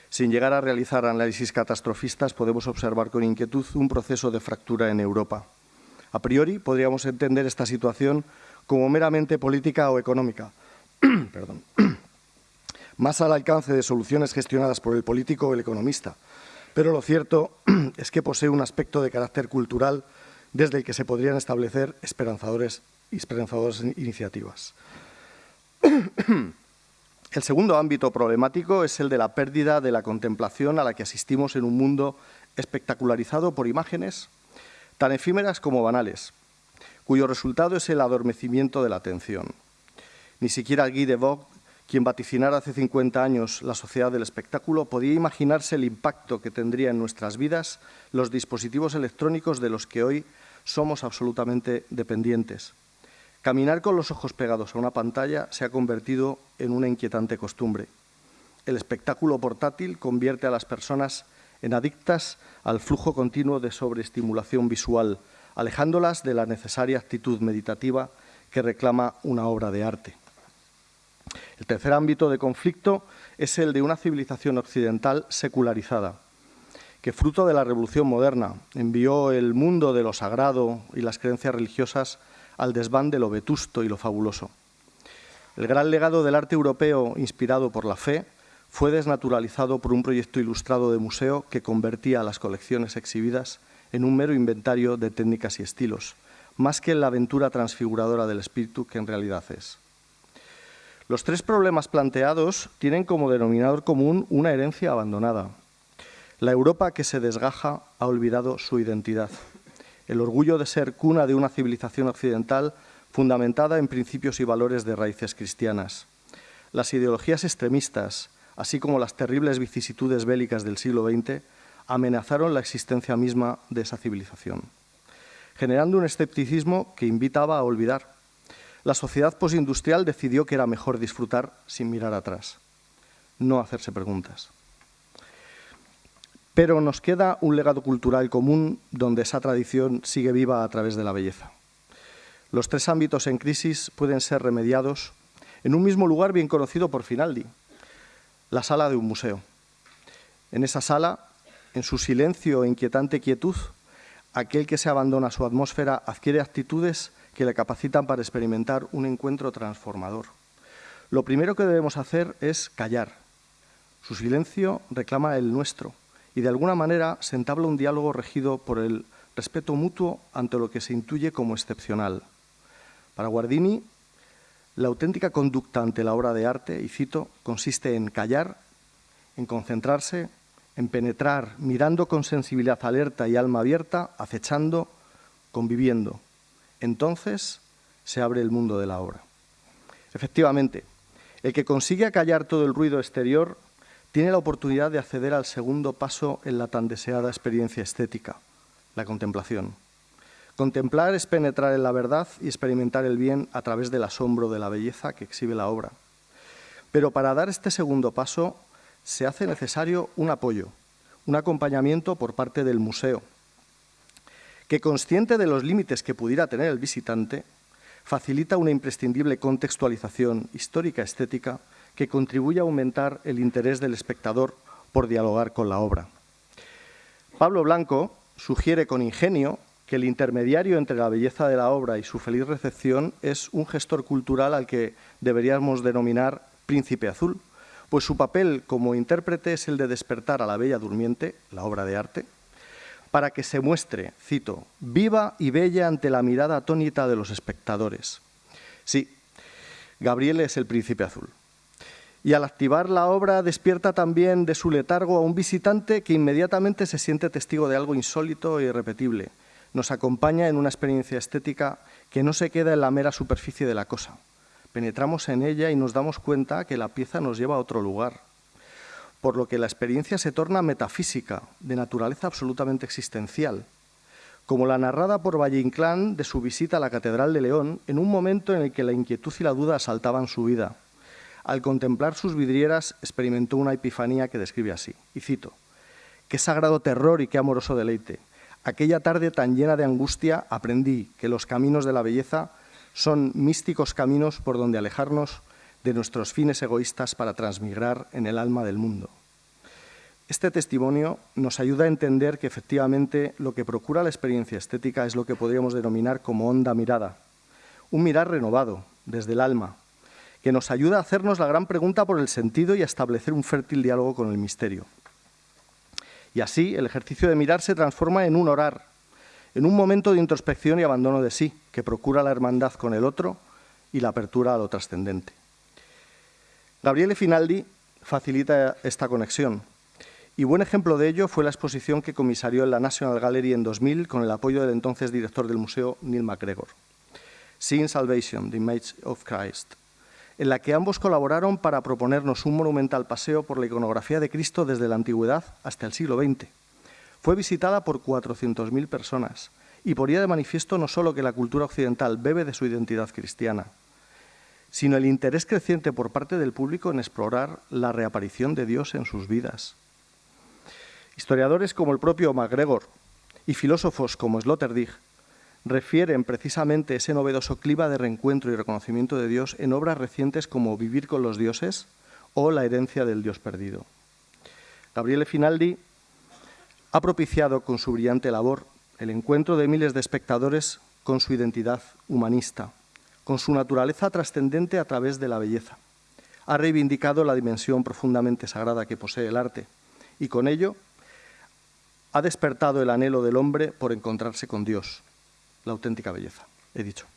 Sin llegar a realizar análisis catastrofistas, podemos observar con inquietud un proceso de fractura en Europa. A priori, podríamos entender esta situación como meramente política o económica, más al alcance de soluciones gestionadas por el político o el economista, pero lo cierto es que posee un aspecto de carácter cultural desde el que se podrían establecer esperanzadores, esperanzadoras iniciativas. El segundo ámbito problemático es el de la pérdida de la contemplación a la que asistimos en un mundo espectacularizado por imágenes tan efímeras como banales, cuyo resultado es el adormecimiento de la atención. Ni siquiera Guy Debord quien vaticinara hace 50 años la sociedad del espectáculo podía imaginarse el impacto que tendría en nuestras vidas los dispositivos electrónicos de los que hoy somos absolutamente dependientes. Caminar con los ojos pegados a una pantalla se ha convertido en una inquietante costumbre. El espectáculo portátil convierte a las personas en adictas al flujo continuo de sobreestimulación visual, alejándolas de la necesaria actitud meditativa que reclama una obra de arte. El tercer ámbito de conflicto es el de una civilización occidental secularizada, que fruto de la revolución moderna envió el mundo de lo sagrado y las creencias religiosas al desván de lo vetusto y lo fabuloso. El gran legado del arte europeo inspirado por la fe fue desnaturalizado por un proyecto ilustrado de museo que convertía las colecciones exhibidas en un mero inventario de técnicas y estilos, más que en la aventura transfiguradora del espíritu que en realidad es. Los tres problemas planteados tienen como denominador común una herencia abandonada. La Europa que se desgaja ha olvidado su identidad. El orgullo de ser cuna de una civilización occidental fundamentada en principios y valores de raíces cristianas. Las ideologías extremistas, así como las terribles vicisitudes bélicas del siglo XX, amenazaron la existencia misma de esa civilización, generando un escepticismo que invitaba a olvidar. La sociedad postindustrial decidió que era mejor disfrutar sin mirar atrás, no hacerse preguntas. Pero nos queda un legado cultural común donde esa tradición sigue viva a través de la belleza. Los tres ámbitos en crisis pueden ser remediados en un mismo lugar bien conocido por Finaldi, la sala de un museo. En esa sala, en su silencio e inquietante quietud, aquel que se abandona a su atmósfera adquiere actitudes que le capacitan para experimentar un encuentro transformador. Lo primero que debemos hacer es callar. Su silencio reclama el nuestro y de alguna manera se entabla un diálogo regido por el respeto mutuo ante lo que se intuye como excepcional. Para Guardini, la auténtica conducta ante la obra de arte, y cito, consiste en callar, en concentrarse, en penetrar, mirando con sensibilidad alerta y alma abierta, acechando, conviviendo. Entonces se abre el mundo de la obra. Efectivamente, el que consigue acallar todo el ruido exterior tiene la oportunidad de acceder al segundo paso en la tan deseada experiencia estética, la contemplación. Contemplar es penetrar en la verdad y experimentar el bien a través del asombro de la belleza que exhibe la obra. Pero para dar este segundo paso se hace necesario un apoyo, un acompañamiento por parte del museo, que consciente de los límites que pudiera tener el visitante, facilita una imprescindible contextualización histórica-estética que contribuye a aumentar el interés del espectador por dialogar con la obra. Pablo Blanco sugiere con ingenio que el intermediario entre la belleza de la obra y su feliz recepción es un gestor cultural al que deberíamos denominar príncipe azul, pues su papel como intérprete es el de despertar a la bella durmiente, la obra de arte, para que se muestre, cito, viva y bella ante la mirada atónita de los espectadores. Sí, Gabriel es el príncipe azul. Y al activar la obra despierta también de su letargo a un visitante que inmediatamente se siente testigo de algo insólito e irrepetible, nos acompaña en una experiencia estética que no se queda en la mera superficie de la cosa. Penetramos en ella y nos damos cuenta que la pieza nos lleva a otro lugar, por lo que la experiencia se torna metafísica, de naturaleza absolutamente existencial, como la narrada por Valle Inclán de su visita a la Catedral de León en un momento en el que la inquietud y la duda asaltaban su vida. Al contemplar sus vidrieras experimentó una epifanía que describe así, y cito, Qué sagrado terror y qué amoroso deleite. Aquella tarde tan llena de angustia aprendí que los caminos de la belleza son místicos caminos por donde alejarnos de nuestros fines egoístas para transmigrar en el alma del mundo. Este testimonio nos ayuda a entender que efectivamente lo que procura la experiencia estética es lo que podríamos denominar como honda mirada, un mirar renovado desde el alma, que nos ayuda a hacernos la gran pregunta por el sentido y a establecer un fértil diálogo con el misterio. Y así el ejercicio de mirar se transforma en un orar, en un momento de introspección y abandono de sí, que procura la hermandad con el otro y la apertura a lo trascendente. Gabriele Finaldi facilita esta conexión, y buen ejemplo de ello fue la exposición que comisarió en la National Gallery en 2000 con el apoyo del entonces director del museo, Neil MacGregor. Seeing Salvation, The Image of Christ, en la que ambos colaboraron para proponernos un monumental paseo por la iconografía de Cristo desde la antigüedad hasta el siglo XX. Fue visitada por 400.000 personas y ponía de manifiesto no solo que la cultura occidental bebe de su identidad cristiana, sino el interés creciente por parte del público en explorar la reaparición de Dios en sus vidas. Historiadores como el propio MacGregor y filósofos como Sloterdijk refieren precisamente ese novedoso clima de reencuentro y reconocimiento de Dios en obras recientes como Vivir con los dioses o La herencia del Dios perdido. Gabriele Finaldi ha propiciado con su brillante labor el encuentro de miles de espectadores con su identidad humanista, con su naturaleza trascendente a través de la belleza. Ha reivindicado la dimensión profundamente sagrada que posee el arte y con ello ha despertado el anhelo del hombre por encontrarse con Dios, la auténtica belleza, he dicho.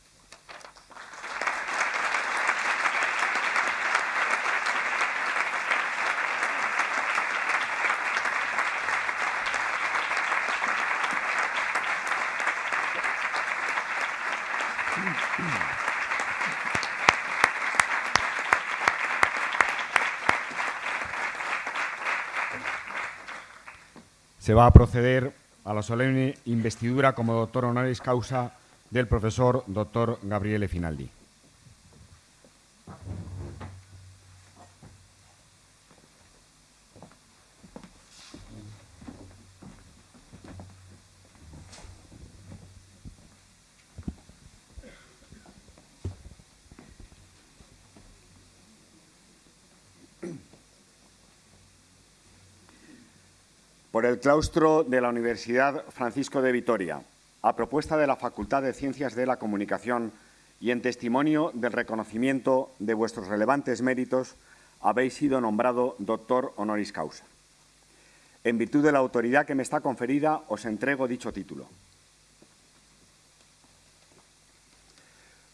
Se va a proceder a la solemne investidura como doctor honoris causa del profesor doctor Gabriele Finaldi. por el claustro de la Universidad Francisco de Vitoria, a propuesta de la Facultad de Ciencias de la Comunicación y en testimonio del reconocimiento de vuestros relevantes méritos, habéis sido nombrado doctor honoris causa. En virtud de la autoridad que me está conferida, os entrego dicho título.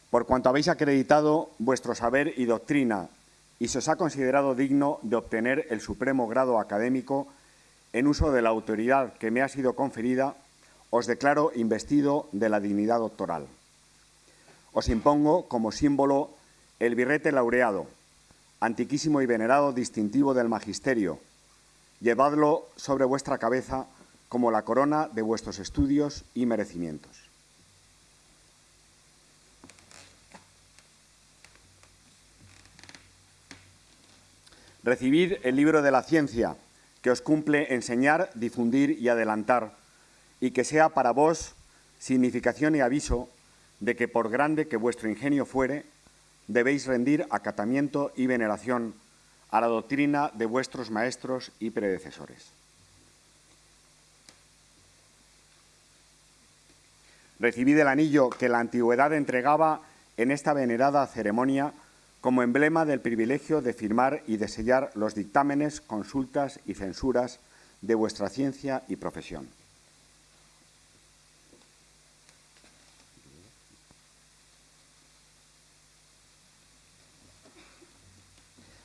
Por cuanto habéis acreditado vuestro saber y doctrina y se os ha considerado digno de obtener el supremo grado académico en uso de la autoridad que me ha sido conferida, os declaro investido de la dignidad doctoral. Os impongo como símbolo el birrete laureado, antiquísimo y venerado distintivo del magisterio. Llevadlo sobre vuestra cabeza como la corona de vuestros estudios y merecimientos. Recibid el libro de la ciencia, que os cumple enseñar, difundir y adelantar, y que sea para vos significación y aviso de que por grande que vuestro ingenio fuere, debéis rendir acatamiento y veneración a la doctrina de vuestros maestros y predecesores. Recibid el anillo que la antigüedad entregaba en esta venerada ceremonia como emblema del privilegio de firmar y de sellar los dictámenes, consultas y censuras de vuestra ciencia y profesión.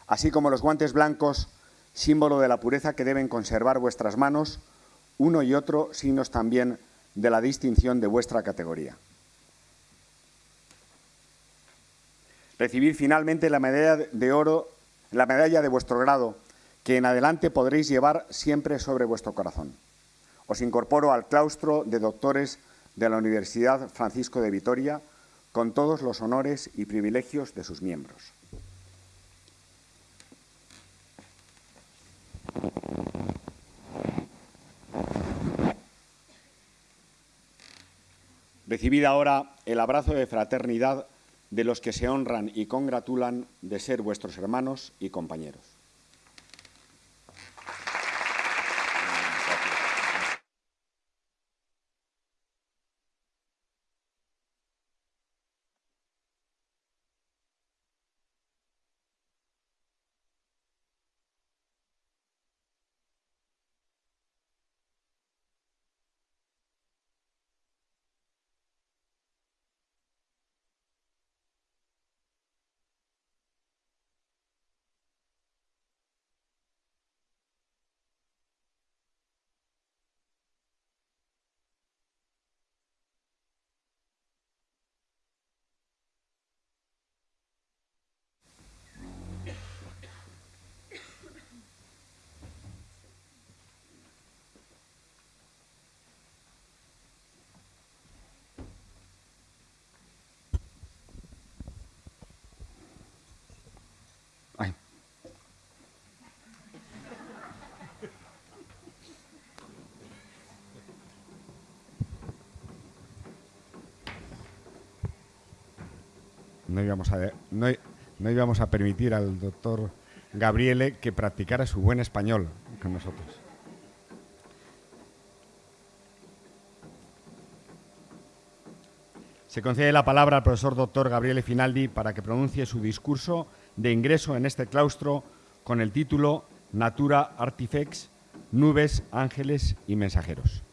Así como los guantes blancos, símbolo de la pureza que deben conservar vuestras manos, uno y otro signos también de la distinción de vuestra categoría. Recibir finalmente la medalla de oro, la medalla de vuestro grado, que en adelante podréis llevar siempre sobre vuestro corazón. Os incorporo al claustro de doctores de la Universidad Francisco de Vitoria con todos los honores y privilegios de sus miembros. Recibid ahora el abrazo de fraternidad de los que se honran y congratulan de ser vuestros hermanos y compañeros. no a, no, íbamos a permitir al doctor Gabriele que practicara su buen español con nosotros. Se concede la palabra al profesor doctor Gabriele Finaldi para que pronuncie su discurso de ingreso en este claustro con el título Natura Artifex, nubes, ángeles y mensajeros.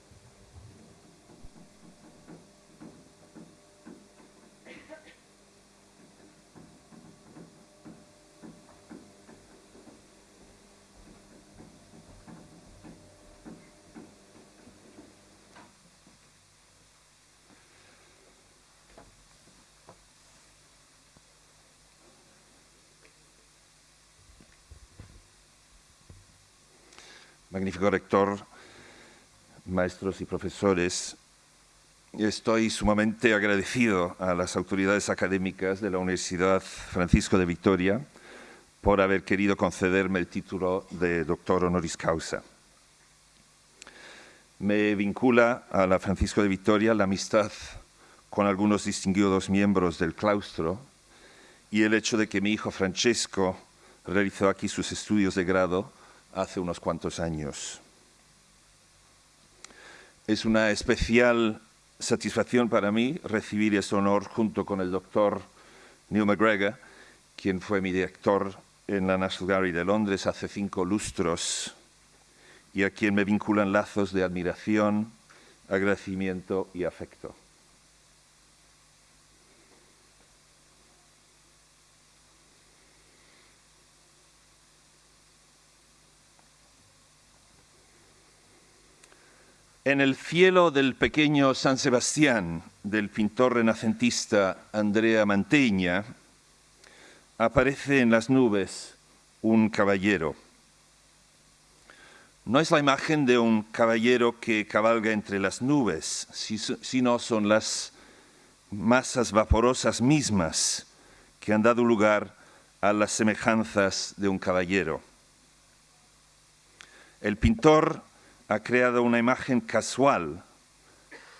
Rector, maestros y profesores, estoy sumamente agradecido a las autoridades académicas de la Universidad Francisco de Vitoria por haber querido concederme el título de doctor honoris causa. Me vincula a la Francisco de Vitoria la amistad con algunos distinguidos miembros del claustro y el hecho de que mi hijo Francesco realizó aquí sus estudios de grado hace unos cuantos años. Es una especial satisfacción para mí recibir este honor junto con el doctor Neil McGregor, quien fue mi director en la National Gallery de Londres hace cinco lustros y a quien me vinculan lazos de admiración, agradecimiento y afecto. En el cielo del pequeño San Sebastián del pintor renacentista Andrea Mantegna aparece en las nubes un caballero. No es la imagen de un caballero que cabalga entre las nubes, sino son las masas vaporosas mismas que han dado lugar a las semejanzas de un caballero. El pintor ha creado una imagen casual,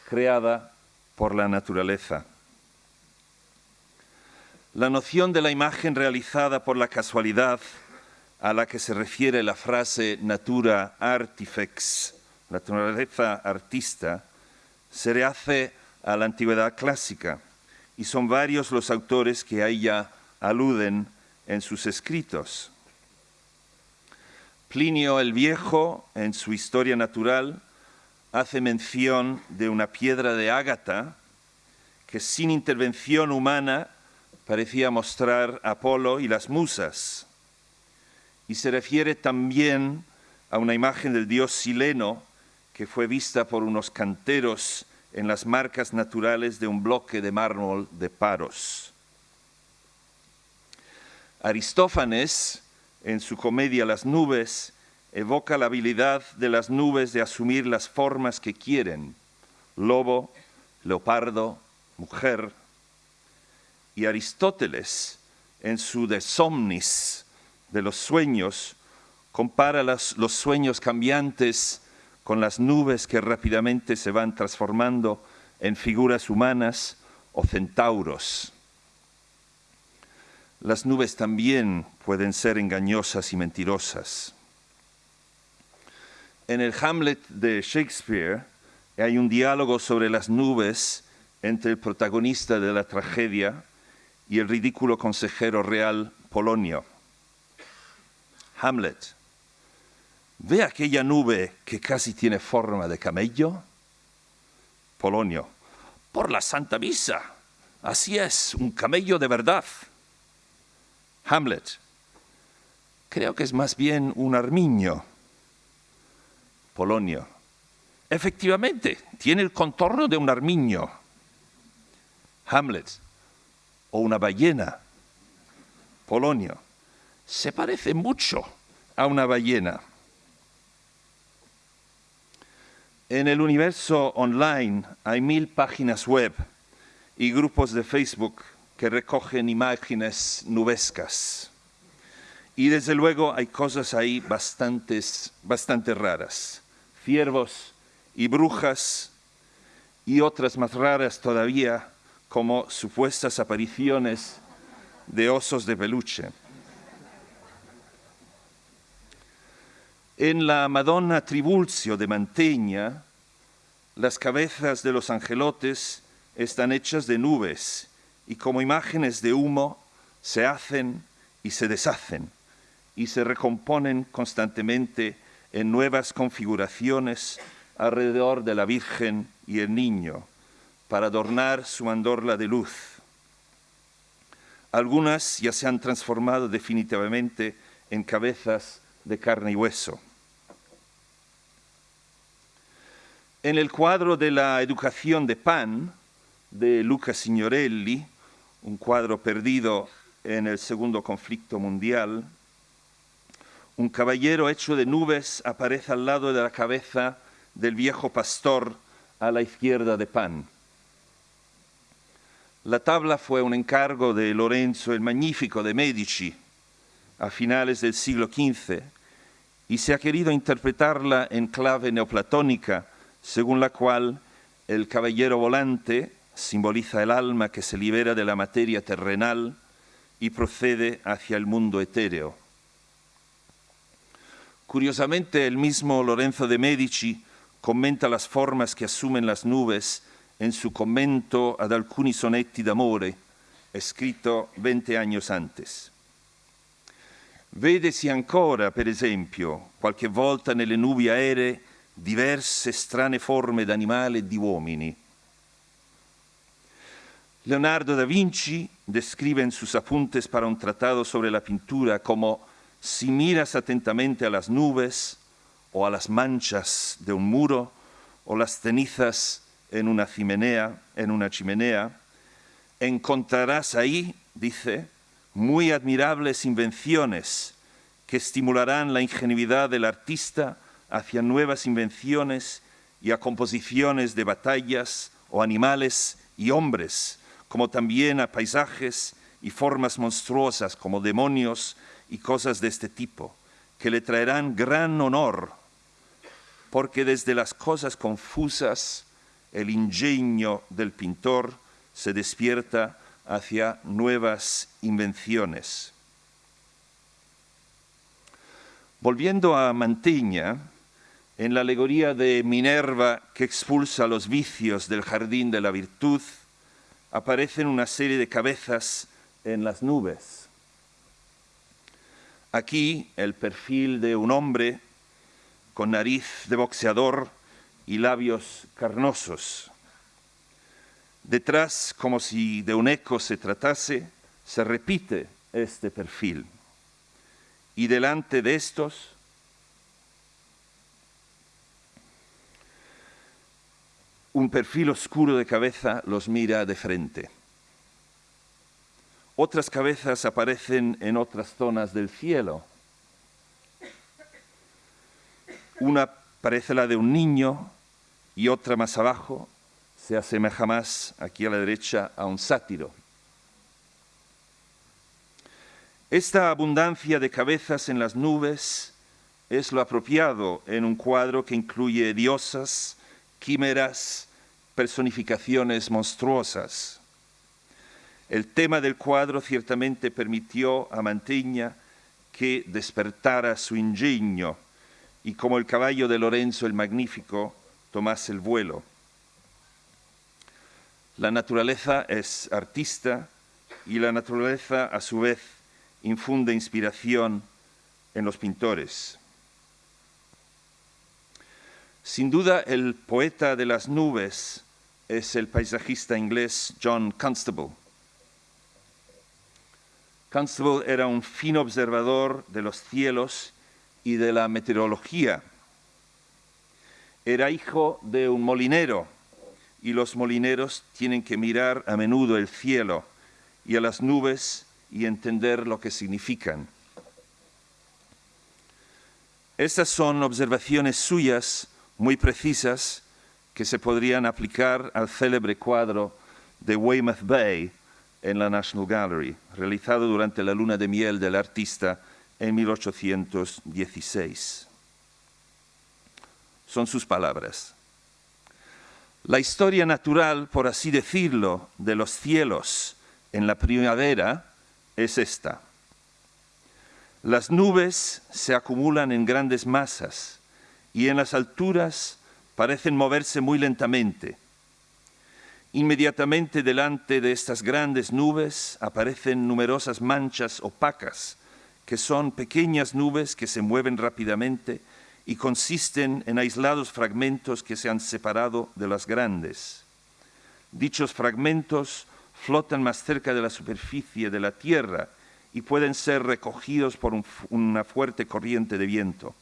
creada por la naturaleza. La noción de la imagen realizada por la casualidad a la que se refiere la frase natura artifex, naturaleza artista, se rehace a la antigüedad clásica y son varios los autores que a ella aluden en sus escritos. Plinio el Viejo, en su Historia Natural, hace mención de una piedra de ágata que sin intervención humana parecía mostrar Apolo y las musas. Y se refiere también a una imagen del dios Sileno que fue vista por unos canteros en las marcas naturales de un bloque de mármol de Paros. Aristófanes en su comedia Las nubes, evoca la habilidad de las nubes de asumir las formas que quieren, lobo, leopardo, mujer. Y Aristóteles, en su De Somnis, de los sueños, compara los sueños cambiantes con las nubes que rápidamente se van transformando en figuras humanas o centauros. Las nubes también pueden ser engañosas y mentirosas. En el Hamlet de Shakespeare hay un diálogo sobre las nubes entre el protagonista de la tragedia y el ridículo consejero real Polonio. Hamlet, ¿ve aquella nube que casi tiene forma de camello? Polonio, por la Santa Misa, así es, un camello de verdad. Hamlet. Creo que es más bien un armiño. Polonio. Efectivamente, tiene el contorno de un armiño. Hamlet. O una ballena. Polonio. Se parece mucho a una ballena. En el universo online hay mil páginas web y grupos de Facebook que recogen imágenes nubescas. Y desde luego hay cosas ahí bastantes, bastante raras. Ciervos y brujas y otras más raras todavía como supuestas apariciones de osos de peluche. En la Madonna Tribulcio de Mantegna, las cabezas de los angelotes están hechas de nubes y como imágenes de humo se hacen y se deshacen y se recomponen constantemente en nuevas configuraciones alrededor de la Virgen y el Niño para adornar su mandorla de luz. Algunas ya se han transformado definitivamente en cabezas de carne y hueso. En el cuadro de la educación de Pan, de Luca Signorelli, un cuadro perdido en el segundo conflicto mundial, un caballero hecho de nubes aparece al lado de la cabeza del viejo pastor a la izquierda de Pan. La tabla fue un encargo de Lorenzo el Magnífico de Medici a finales del siglo XV y se ha querido interpretarla en clave neoplatónica, según la cual el caballero volante simboliza el alma que se libera de la materia terrenal y procede hacia el mundo etéreo. Curiosamente, el mismo Lorenzo de Medici comenta las formas que asumen las nubes en su commento ad alcuni sonetti d'amore, escrito 20 años antes. Vedesi ancora, per esempio, qualche volta nelle nubi aeree diverse strane forme d'animali e di uomini. Leonardo da Vinci describe en sus apuntes para un tratado sobre la pintura como si miras atentamente a las nubes o a las manchas de un muro o las cenizas en una chimenea, en una chimenea, encontrarás ahí, dice, muy admirables invenciones que estimularán la ingenuidad del artista hacia nuevas invenciones y a composiciones de batallas o animales y hombres, como también a paisajes y formas monstruosas como demonios y cosas de este tipo, que le traerán gran honor, porque desde las cosas confusas el ingenio del pintor se despierta hacia nuevas invenciones. Volviendo a Manteña, en la alegoría de Minerva que expulsa los vicios del jardín de la virtud, aparecen una serie de cabezas en las nubes. Aquí el perfil de un hombre con nariz de boxeador y labios carnosos. Detrás, como si de un eco se tratase, se repite este perfil. Y delante de estos, un perfil oscuro de cabeza los mira de frente. Otras cabezas aparecen en otras zonas del cielo. Una parece la de un niño y otra más abajo se asemeja más, aquí a la derecha, a un sátiro. Esta abundancia de cabezas en las nubes es lo apropiado en un cuadro que incluye diosas, quimeras, personificaciones monstruosas. El tema del cuadro ciertamente permitió a Mantegna que despertara su ingenio y como el caballo de Lorenzo el Magnífico tomase el vuelo. La naturaleza es artista y la naturaleza a su vez infunde inspiración en los pintores. Sin duda el poeta de las nubes es el paisajista inglés John Constable Constable era un fino observador de los cielos y de la meteorología. Era hijo de un molinero y los molineros tienen que mirar a menudo el cielo y a las nubes y entender lo que significan. Estas son observaciones suyas muy precisas que se podrían aplicar al célebre cuadro de Weymouth Bay en la National Gallery, realizado durante la luna de miel del artista en 1816. Son sus palabras. La historia natural, por así decirlo, de los cielos en la primavera es esta. Las nubes se acumulan en grandes masas y en las alturas parecen moverse muy lentamente Inmediatamente delante de estas grandes nubes aparecen numerosas manchas opacas, que son pequeñas nubes que se mueven rápidamente y consisten en aislados fragmentos que se han separado de las grandes. Dichos fragmentos flotan más cerca de la superficie de la Tierra y pueden ser recogidos por una fuerte corriente de viento.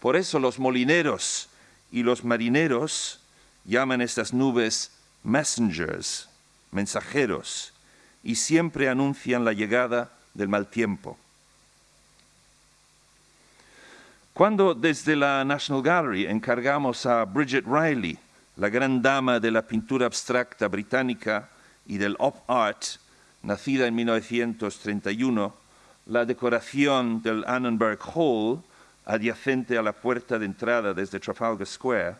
Por eso los molineros y los marineros llaman estas nubes messengers, mensajeros, y siempre anuncian la llegada del mal tiempo. Cuando desde la National Gallery encargamos a Bridget Riley, la gran dama de la pintura abstracta británica y del op art, nacida en 1931, la decoración del Annenberg Hall, adyacente a la puerta de entrada desde Trafalgar Square,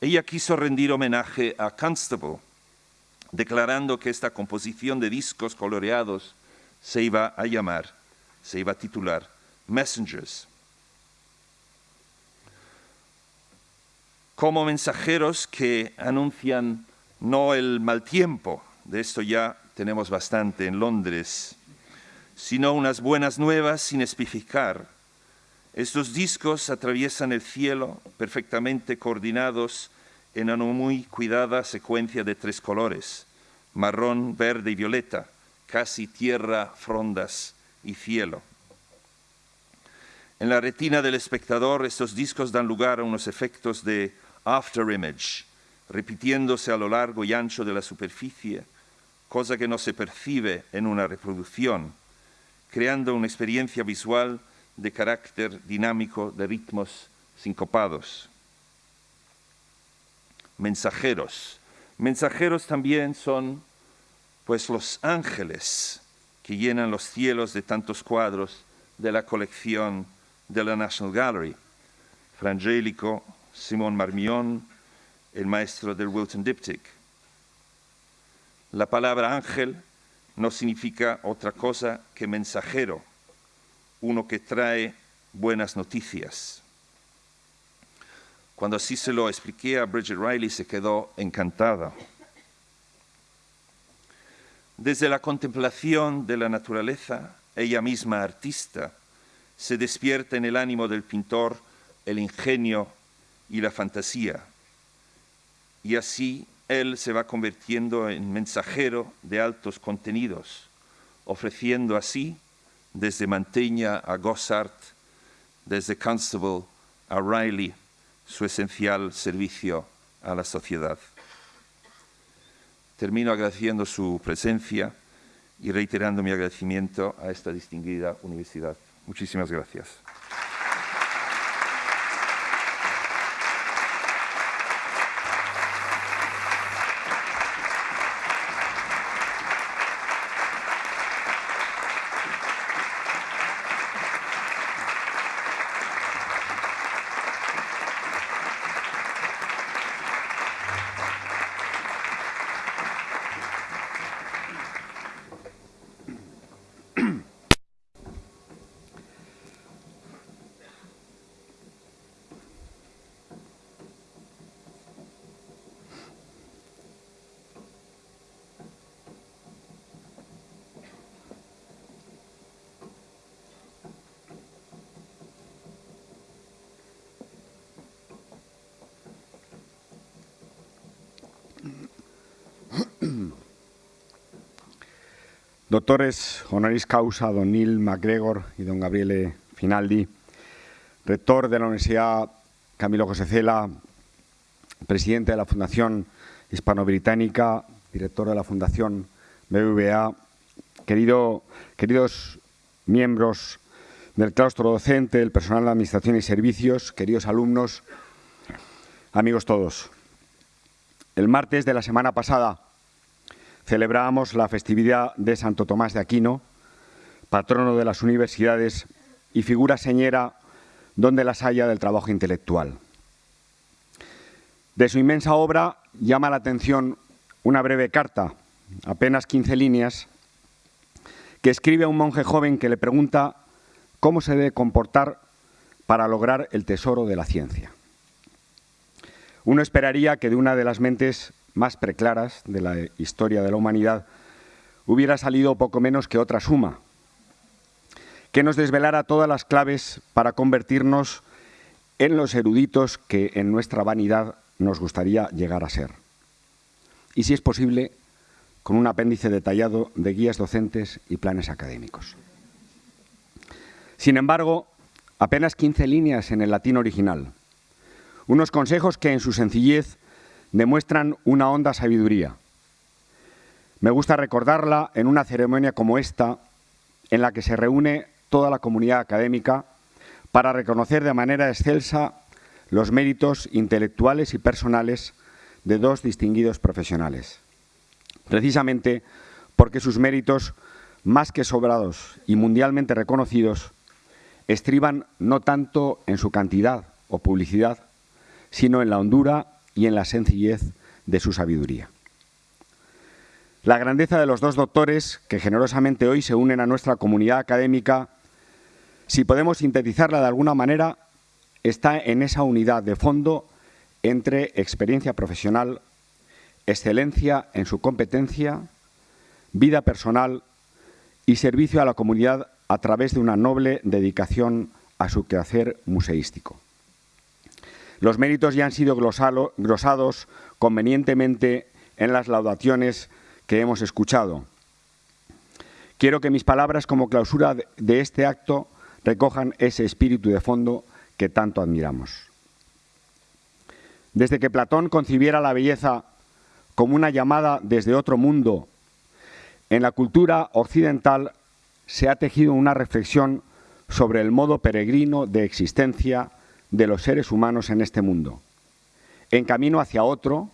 ella quiso rendir homenaje a Constable, declarando que esta composición de discos coloreados se iba a llamar, se iba a titular Messengers. Como mensajeros que anuncian no el mal tiempo, de esto ya tenemos bastante en Londres, sino unas buenas nuevas sin especificar. Estos discos atraviesan el cielo perfectamente coordinados en una muy cuidada secuencia de tres colores, marrón, verde y violeta, casi tierra, frondas y cielo. En la retina del espectador estos discos dan lugar a unos efectos de afterimage, repitiéndose a lo largo y ancho de la superficie, cosa que no se percibe en una reproducción, creando una experiencia visual de carácter dinámico de ritmos sincopados. Mensajeros. Mensajeros también son pues los ángeles que llenan los cielos de tantos cuadros de la colección de la National Gallery. Frangélico, Simón Marmión, el maestro del Wilton Diptych. La palabra ángel no significa otra cosa que mensajero, uno que trae buenas noticias. Cuando así se lo expliqué a Bridget Riley, se quedó encantada. Desde la contemplación de la naturaleza, ella misma artista, se despierta en el ánimo del pintor el ingenio y la fantasía. Y así él se va convirtiendo en mensajero de altos contenidos, ofreciendo así desde Manteña a Gossart, desde Constable a Riley, su esencial servicio a la sociedad. Termino agradeciendo su presencia y reiterando mi agradecimiento a esta distinguida universidad. Muchísimas gracias. Doctores honoris causa, don Neil MacGregor y don Gabriele Finaldi, rector de la Universidad Camilo José Cela, presidente de la Fundación Hispano-Británica, director de la Fundación BBVA, querido, queridos miembros del claustro docente, el personal de Administración y Servicios, queridos alumnos, amigos todos. El martes de la semana pasada, celebrábamos la festividad de Santo Tomás de Aquino, patrono de las universidades y figura señera donde las haya del trabajo intelectual. De su inmensa obra llama la atención una breve carta, apenas 15 líneas, que escribe a un monje joven que le pregunta cómo se debe comportar para lograr el tesoro de la ciencia. Uno esperaría que de una de las mentes más preclaras de la historia de la humanidad, hubiera salido poco menos que otra suma, que nos desvelara todas las claves para convertirnos en los eruditos que en nuestra vanidad nos gustaría llegar a ser. Y si es posible, con un apéndice detallado de guías docentes y planes académicos. Sin embargo, apenas 15 líneas en el latín original, unos consejos que en su sencillez demuestran una honda sabiduría. Me gusta recordarla en una ceremonia como esta, en la que se reúne toda la comunidad académica para reconocer de manera excelsa los méritos intelectuales y personales de dos distinguidos profesionales. Precisamente porque sus méritos, más que sobrados y mundialmente reconocidos, estriban no tanto en su cantidad o publicidad, sino en la hondura y en la sencillez de su sabiduría. La grandeza de los dos doctores que generosamente hoy se unen a nuestra comunidad académica si podemos sintetizarla de alguna manera, está en esa unidad de fondo entre experiencia profesional, excelencia en su competencia, vida personal y servicio a la comunidad a través de una noble dedicación a su quehacer museístico. Los méritos ya han sido glosados convenientemente en las laudaciones que hemos escuchado. Quiero que mis palabras como clausura de este acto recojan ese espíritu de fondo que tanto admiramos. Desde que Platón concibiera la belleza como una llamada desde otro mundo, en la cultura occidental se ha tejido una reflexión sobre el modo peregrino de existencia de los seres humanos en este mundo, en camino hacia otro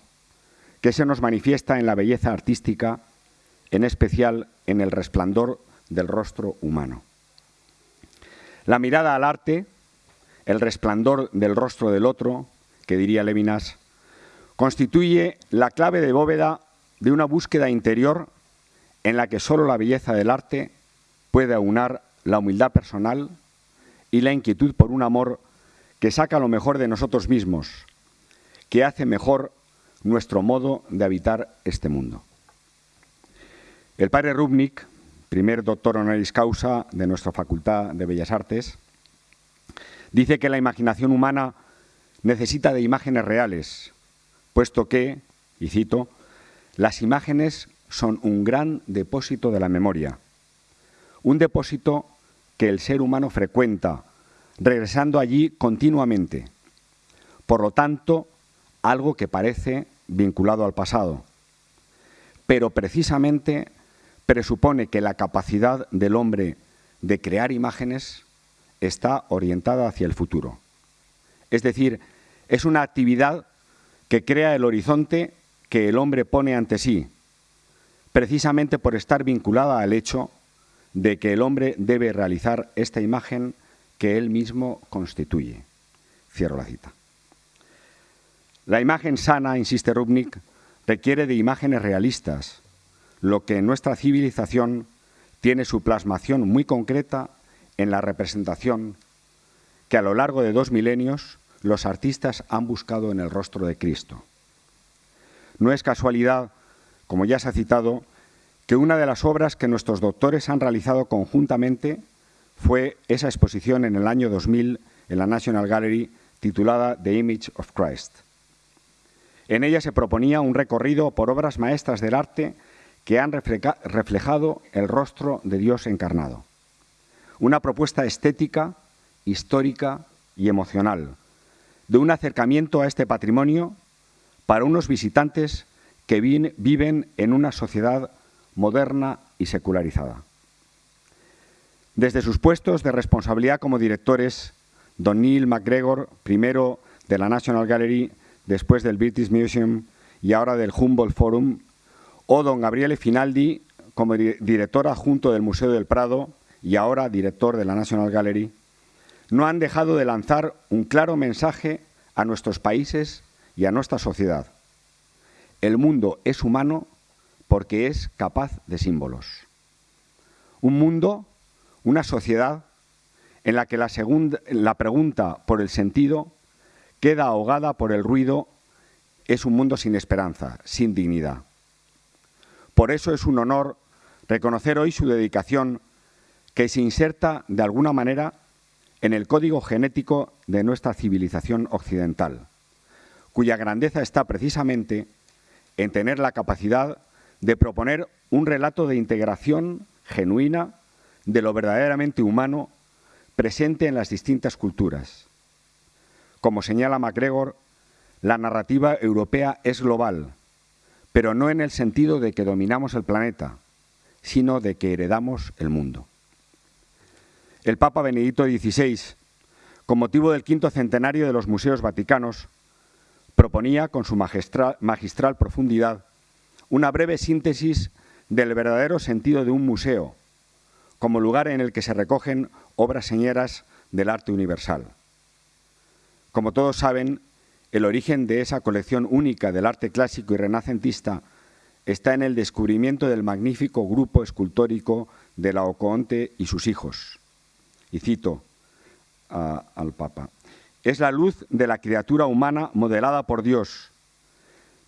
que se nos manifiesta en la belleza artística, en especial en el resplandor del rostro humano. La mirada al arte, el resplandor del rostro del otro, que diría Levinas, constituye la clave de bóveda de una búsqueda interior en la que solo la belleza del arte puede aunar la humildad personal y la inquietud por un amor que saca lo mejor de nosotros mismos, que hace mejor nuestro modo de habitar este mundo. El padre Rubnik, primer doctor honoris causa de nuestra Facultad de Bellas Artes, dice que la imaginación humana necesita de imágenes reales, puesto que, y cito, las imágenes son un gran depósito de la memoria, un depósito que el ser humano frecuenta, regresando allí continuamente. Por lo tanto, algo que parece vinculado al pasado. Pero precisamente presupone que la capacidad del hombre de crear imágenes está orientada hacia el futuro. Es decir, es una actividad que crea el horizonte que el hombre pone ante sí, precisamente por estar vinculada al hecho de que el hombre debe realizar esta imagen que él mismo constituye. Cierro la cita. La imagen sana, insiste Rubnik, requiere de imágenes realistas, lo que en nuestra civilización tiene su plasmación muy concreta en la representación que a lo largo de dos milenios los artistas han buscado en el rostro de Cristo. No es casualidad, como ya se ha citado, que una de las obras que nuestros doctores han realizado conjuntamente fue esa exposición en el año 2000 en la National Gallery titulada The Image of Christ. En ella se proponía un recorrido por obras maestras del arte que han reflejado el rostro de Dios encarnado. Una propuesta estética, histórica y emocional, de un acercamiento a este patrimonio para unos visitantes que viven en una sociedad moderna y secularizada. Desde sus puestos de responsabilidad como directores, don Neil MacGregor, primero de la National Gallery, después del British Museum y ahora del Humboldt Forum, o don Gabriele Finaldi como director adjunto del Museo del Prado y ahora director de la National Gallery, no han dejado de lanzar un claro mensaje a nuestros países y a nuestra sociedad. El mundo es humano porque es capaz de símbolos. Un mundo, una sociedad en la que la, la pregunta por el sentido queda ahogada por el ruido, es un mundo sin esperanza, sin dignidad. Por eso es un honor reconocer hoy su dedicación que se inserta de alguna manera en el código genético de nuestra civilización occidental, cuya grandeza está precisamente en tener la capacidad de proponer un relato de integración genuina de lo verdaderamente humano presente en las distintas culturas. Como señala MacGregor, la narrativa europea es global, pero no en el sentido de que dominamos el planeta, sino de que heredamos el mundo. El Papa Benedicto XVI, con motivo del quinto centenario de los museos vaticanos, proponía con su magistral, magistral profundidad una breve síntesis del verdadero sentido de un museo, como lugar en el que se recogen obras señeras del arte universal. Como todos saben, el origen de esa colección única del arte clásico y renacentista está en el descubrimiento del magnífico grupo escultórico de Laocoonte y sus hijos. Y cito al Papa. Es la luz de la criatura humana modelada por Dios,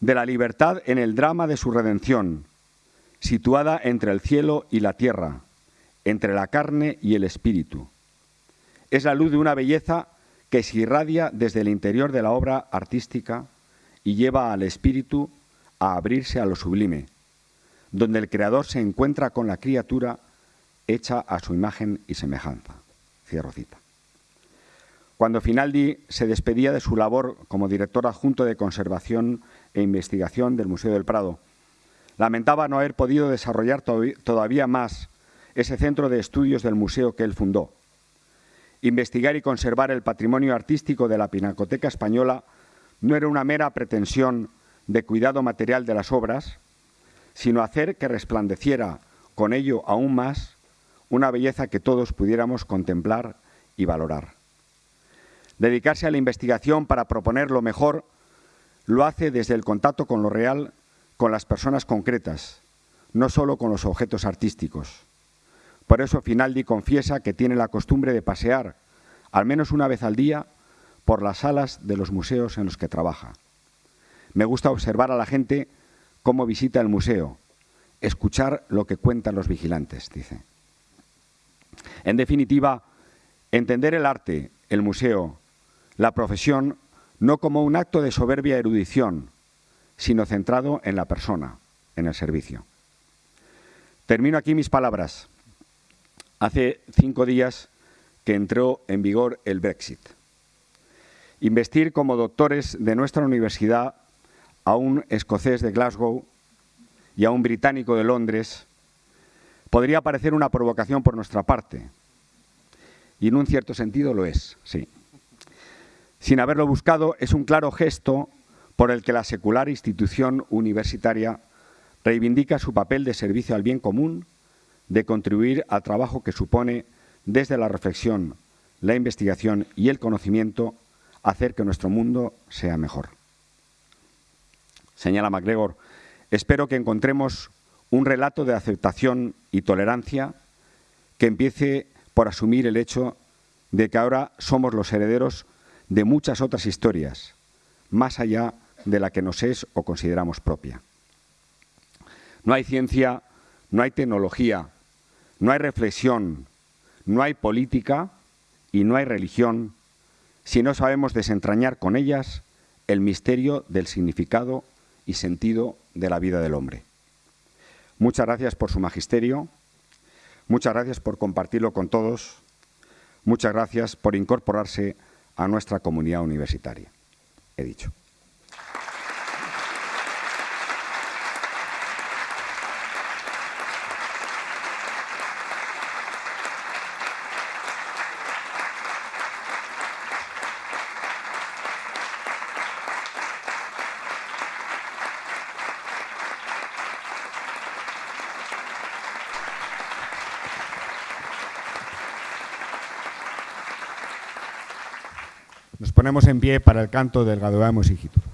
de la libertad en el drama de su redención, situada entre el cielo y la tierra, entre la carne y el espíritu. Es la luz de una belleza que se irradia desde el interior de la obra artística y lleva al espíritu a abrirse a lo sublime, donde el creador se encuentra con la criatura hecha a su imagen y semejanza. Cierro cita. Cuando Finaldi se despedía de su labor como director adjunto de conservación e investigación del Museo del Prado, lamentaba no haber podido desarrollar todavía más ese centro de estudios del museo que él fundó. Investigar y conservar el patrimonio artístico de la Pinacoteca Española no era una mera pretensión de cuidado material de las obras, sino hacer que resplandeciera con ello aún más una belleza que todos pudiéramos contemplar y valorar. Dedicarse a la investigación para proponer lo mejor lo hace desde el contacto con lo real, con las personas concretas, no solo con los objetos artísticos. Por eso Finaldi confiesa que tiene la costumbre de pasear, al menos una vez al día, por las salas de los museos en los que trabaja. Me gusta observar a la gente cómo visita el museo, escuchar lo que cuentan los vigilantes, dice. En definitiva, entender el arte, el museo, la profesión no como un acto de soberbia erudición, sino centrado en la persona, en el servicio. Termino aquí mis palabras. Hace cinco días que entró en vigor el Brexit. Investir como doctores de nuestra universidad a un escocés de Glasgow y a un británico de Londres podría parecer una provocación por nuestra parte. Y en un cierto sentido lo es, sí sin haberlo buscado, es un claro gesto por el que la secular institución universitaria reivindica su papel de servicio al bien común, de contribuir al trabajo que supone desde la reflexión, la investigación y el conocimiento hacer que nuestro mundo sea mejor. Señala MacGregor, espero que encontremos un relato de aceptación y tolerancia que empiece por asumir el hecho de que ahora somos los herederos de muchas otras historias, más allá de la que nos es o consideramos propia. No hay ciencia, no hay tecnología, no hay reflexión, no hay política y no hay religión si no sabemos desentrañar con ellas el misterio del significado y sentido de la vida del hombre. Muchas gracias por su magisterio, muchas gracias por compartirlo con todos, muchas gracias por incorporarse a nuestra comunidad universitaria. He dicho. En pie para el canto del Gadoamos Hijitur.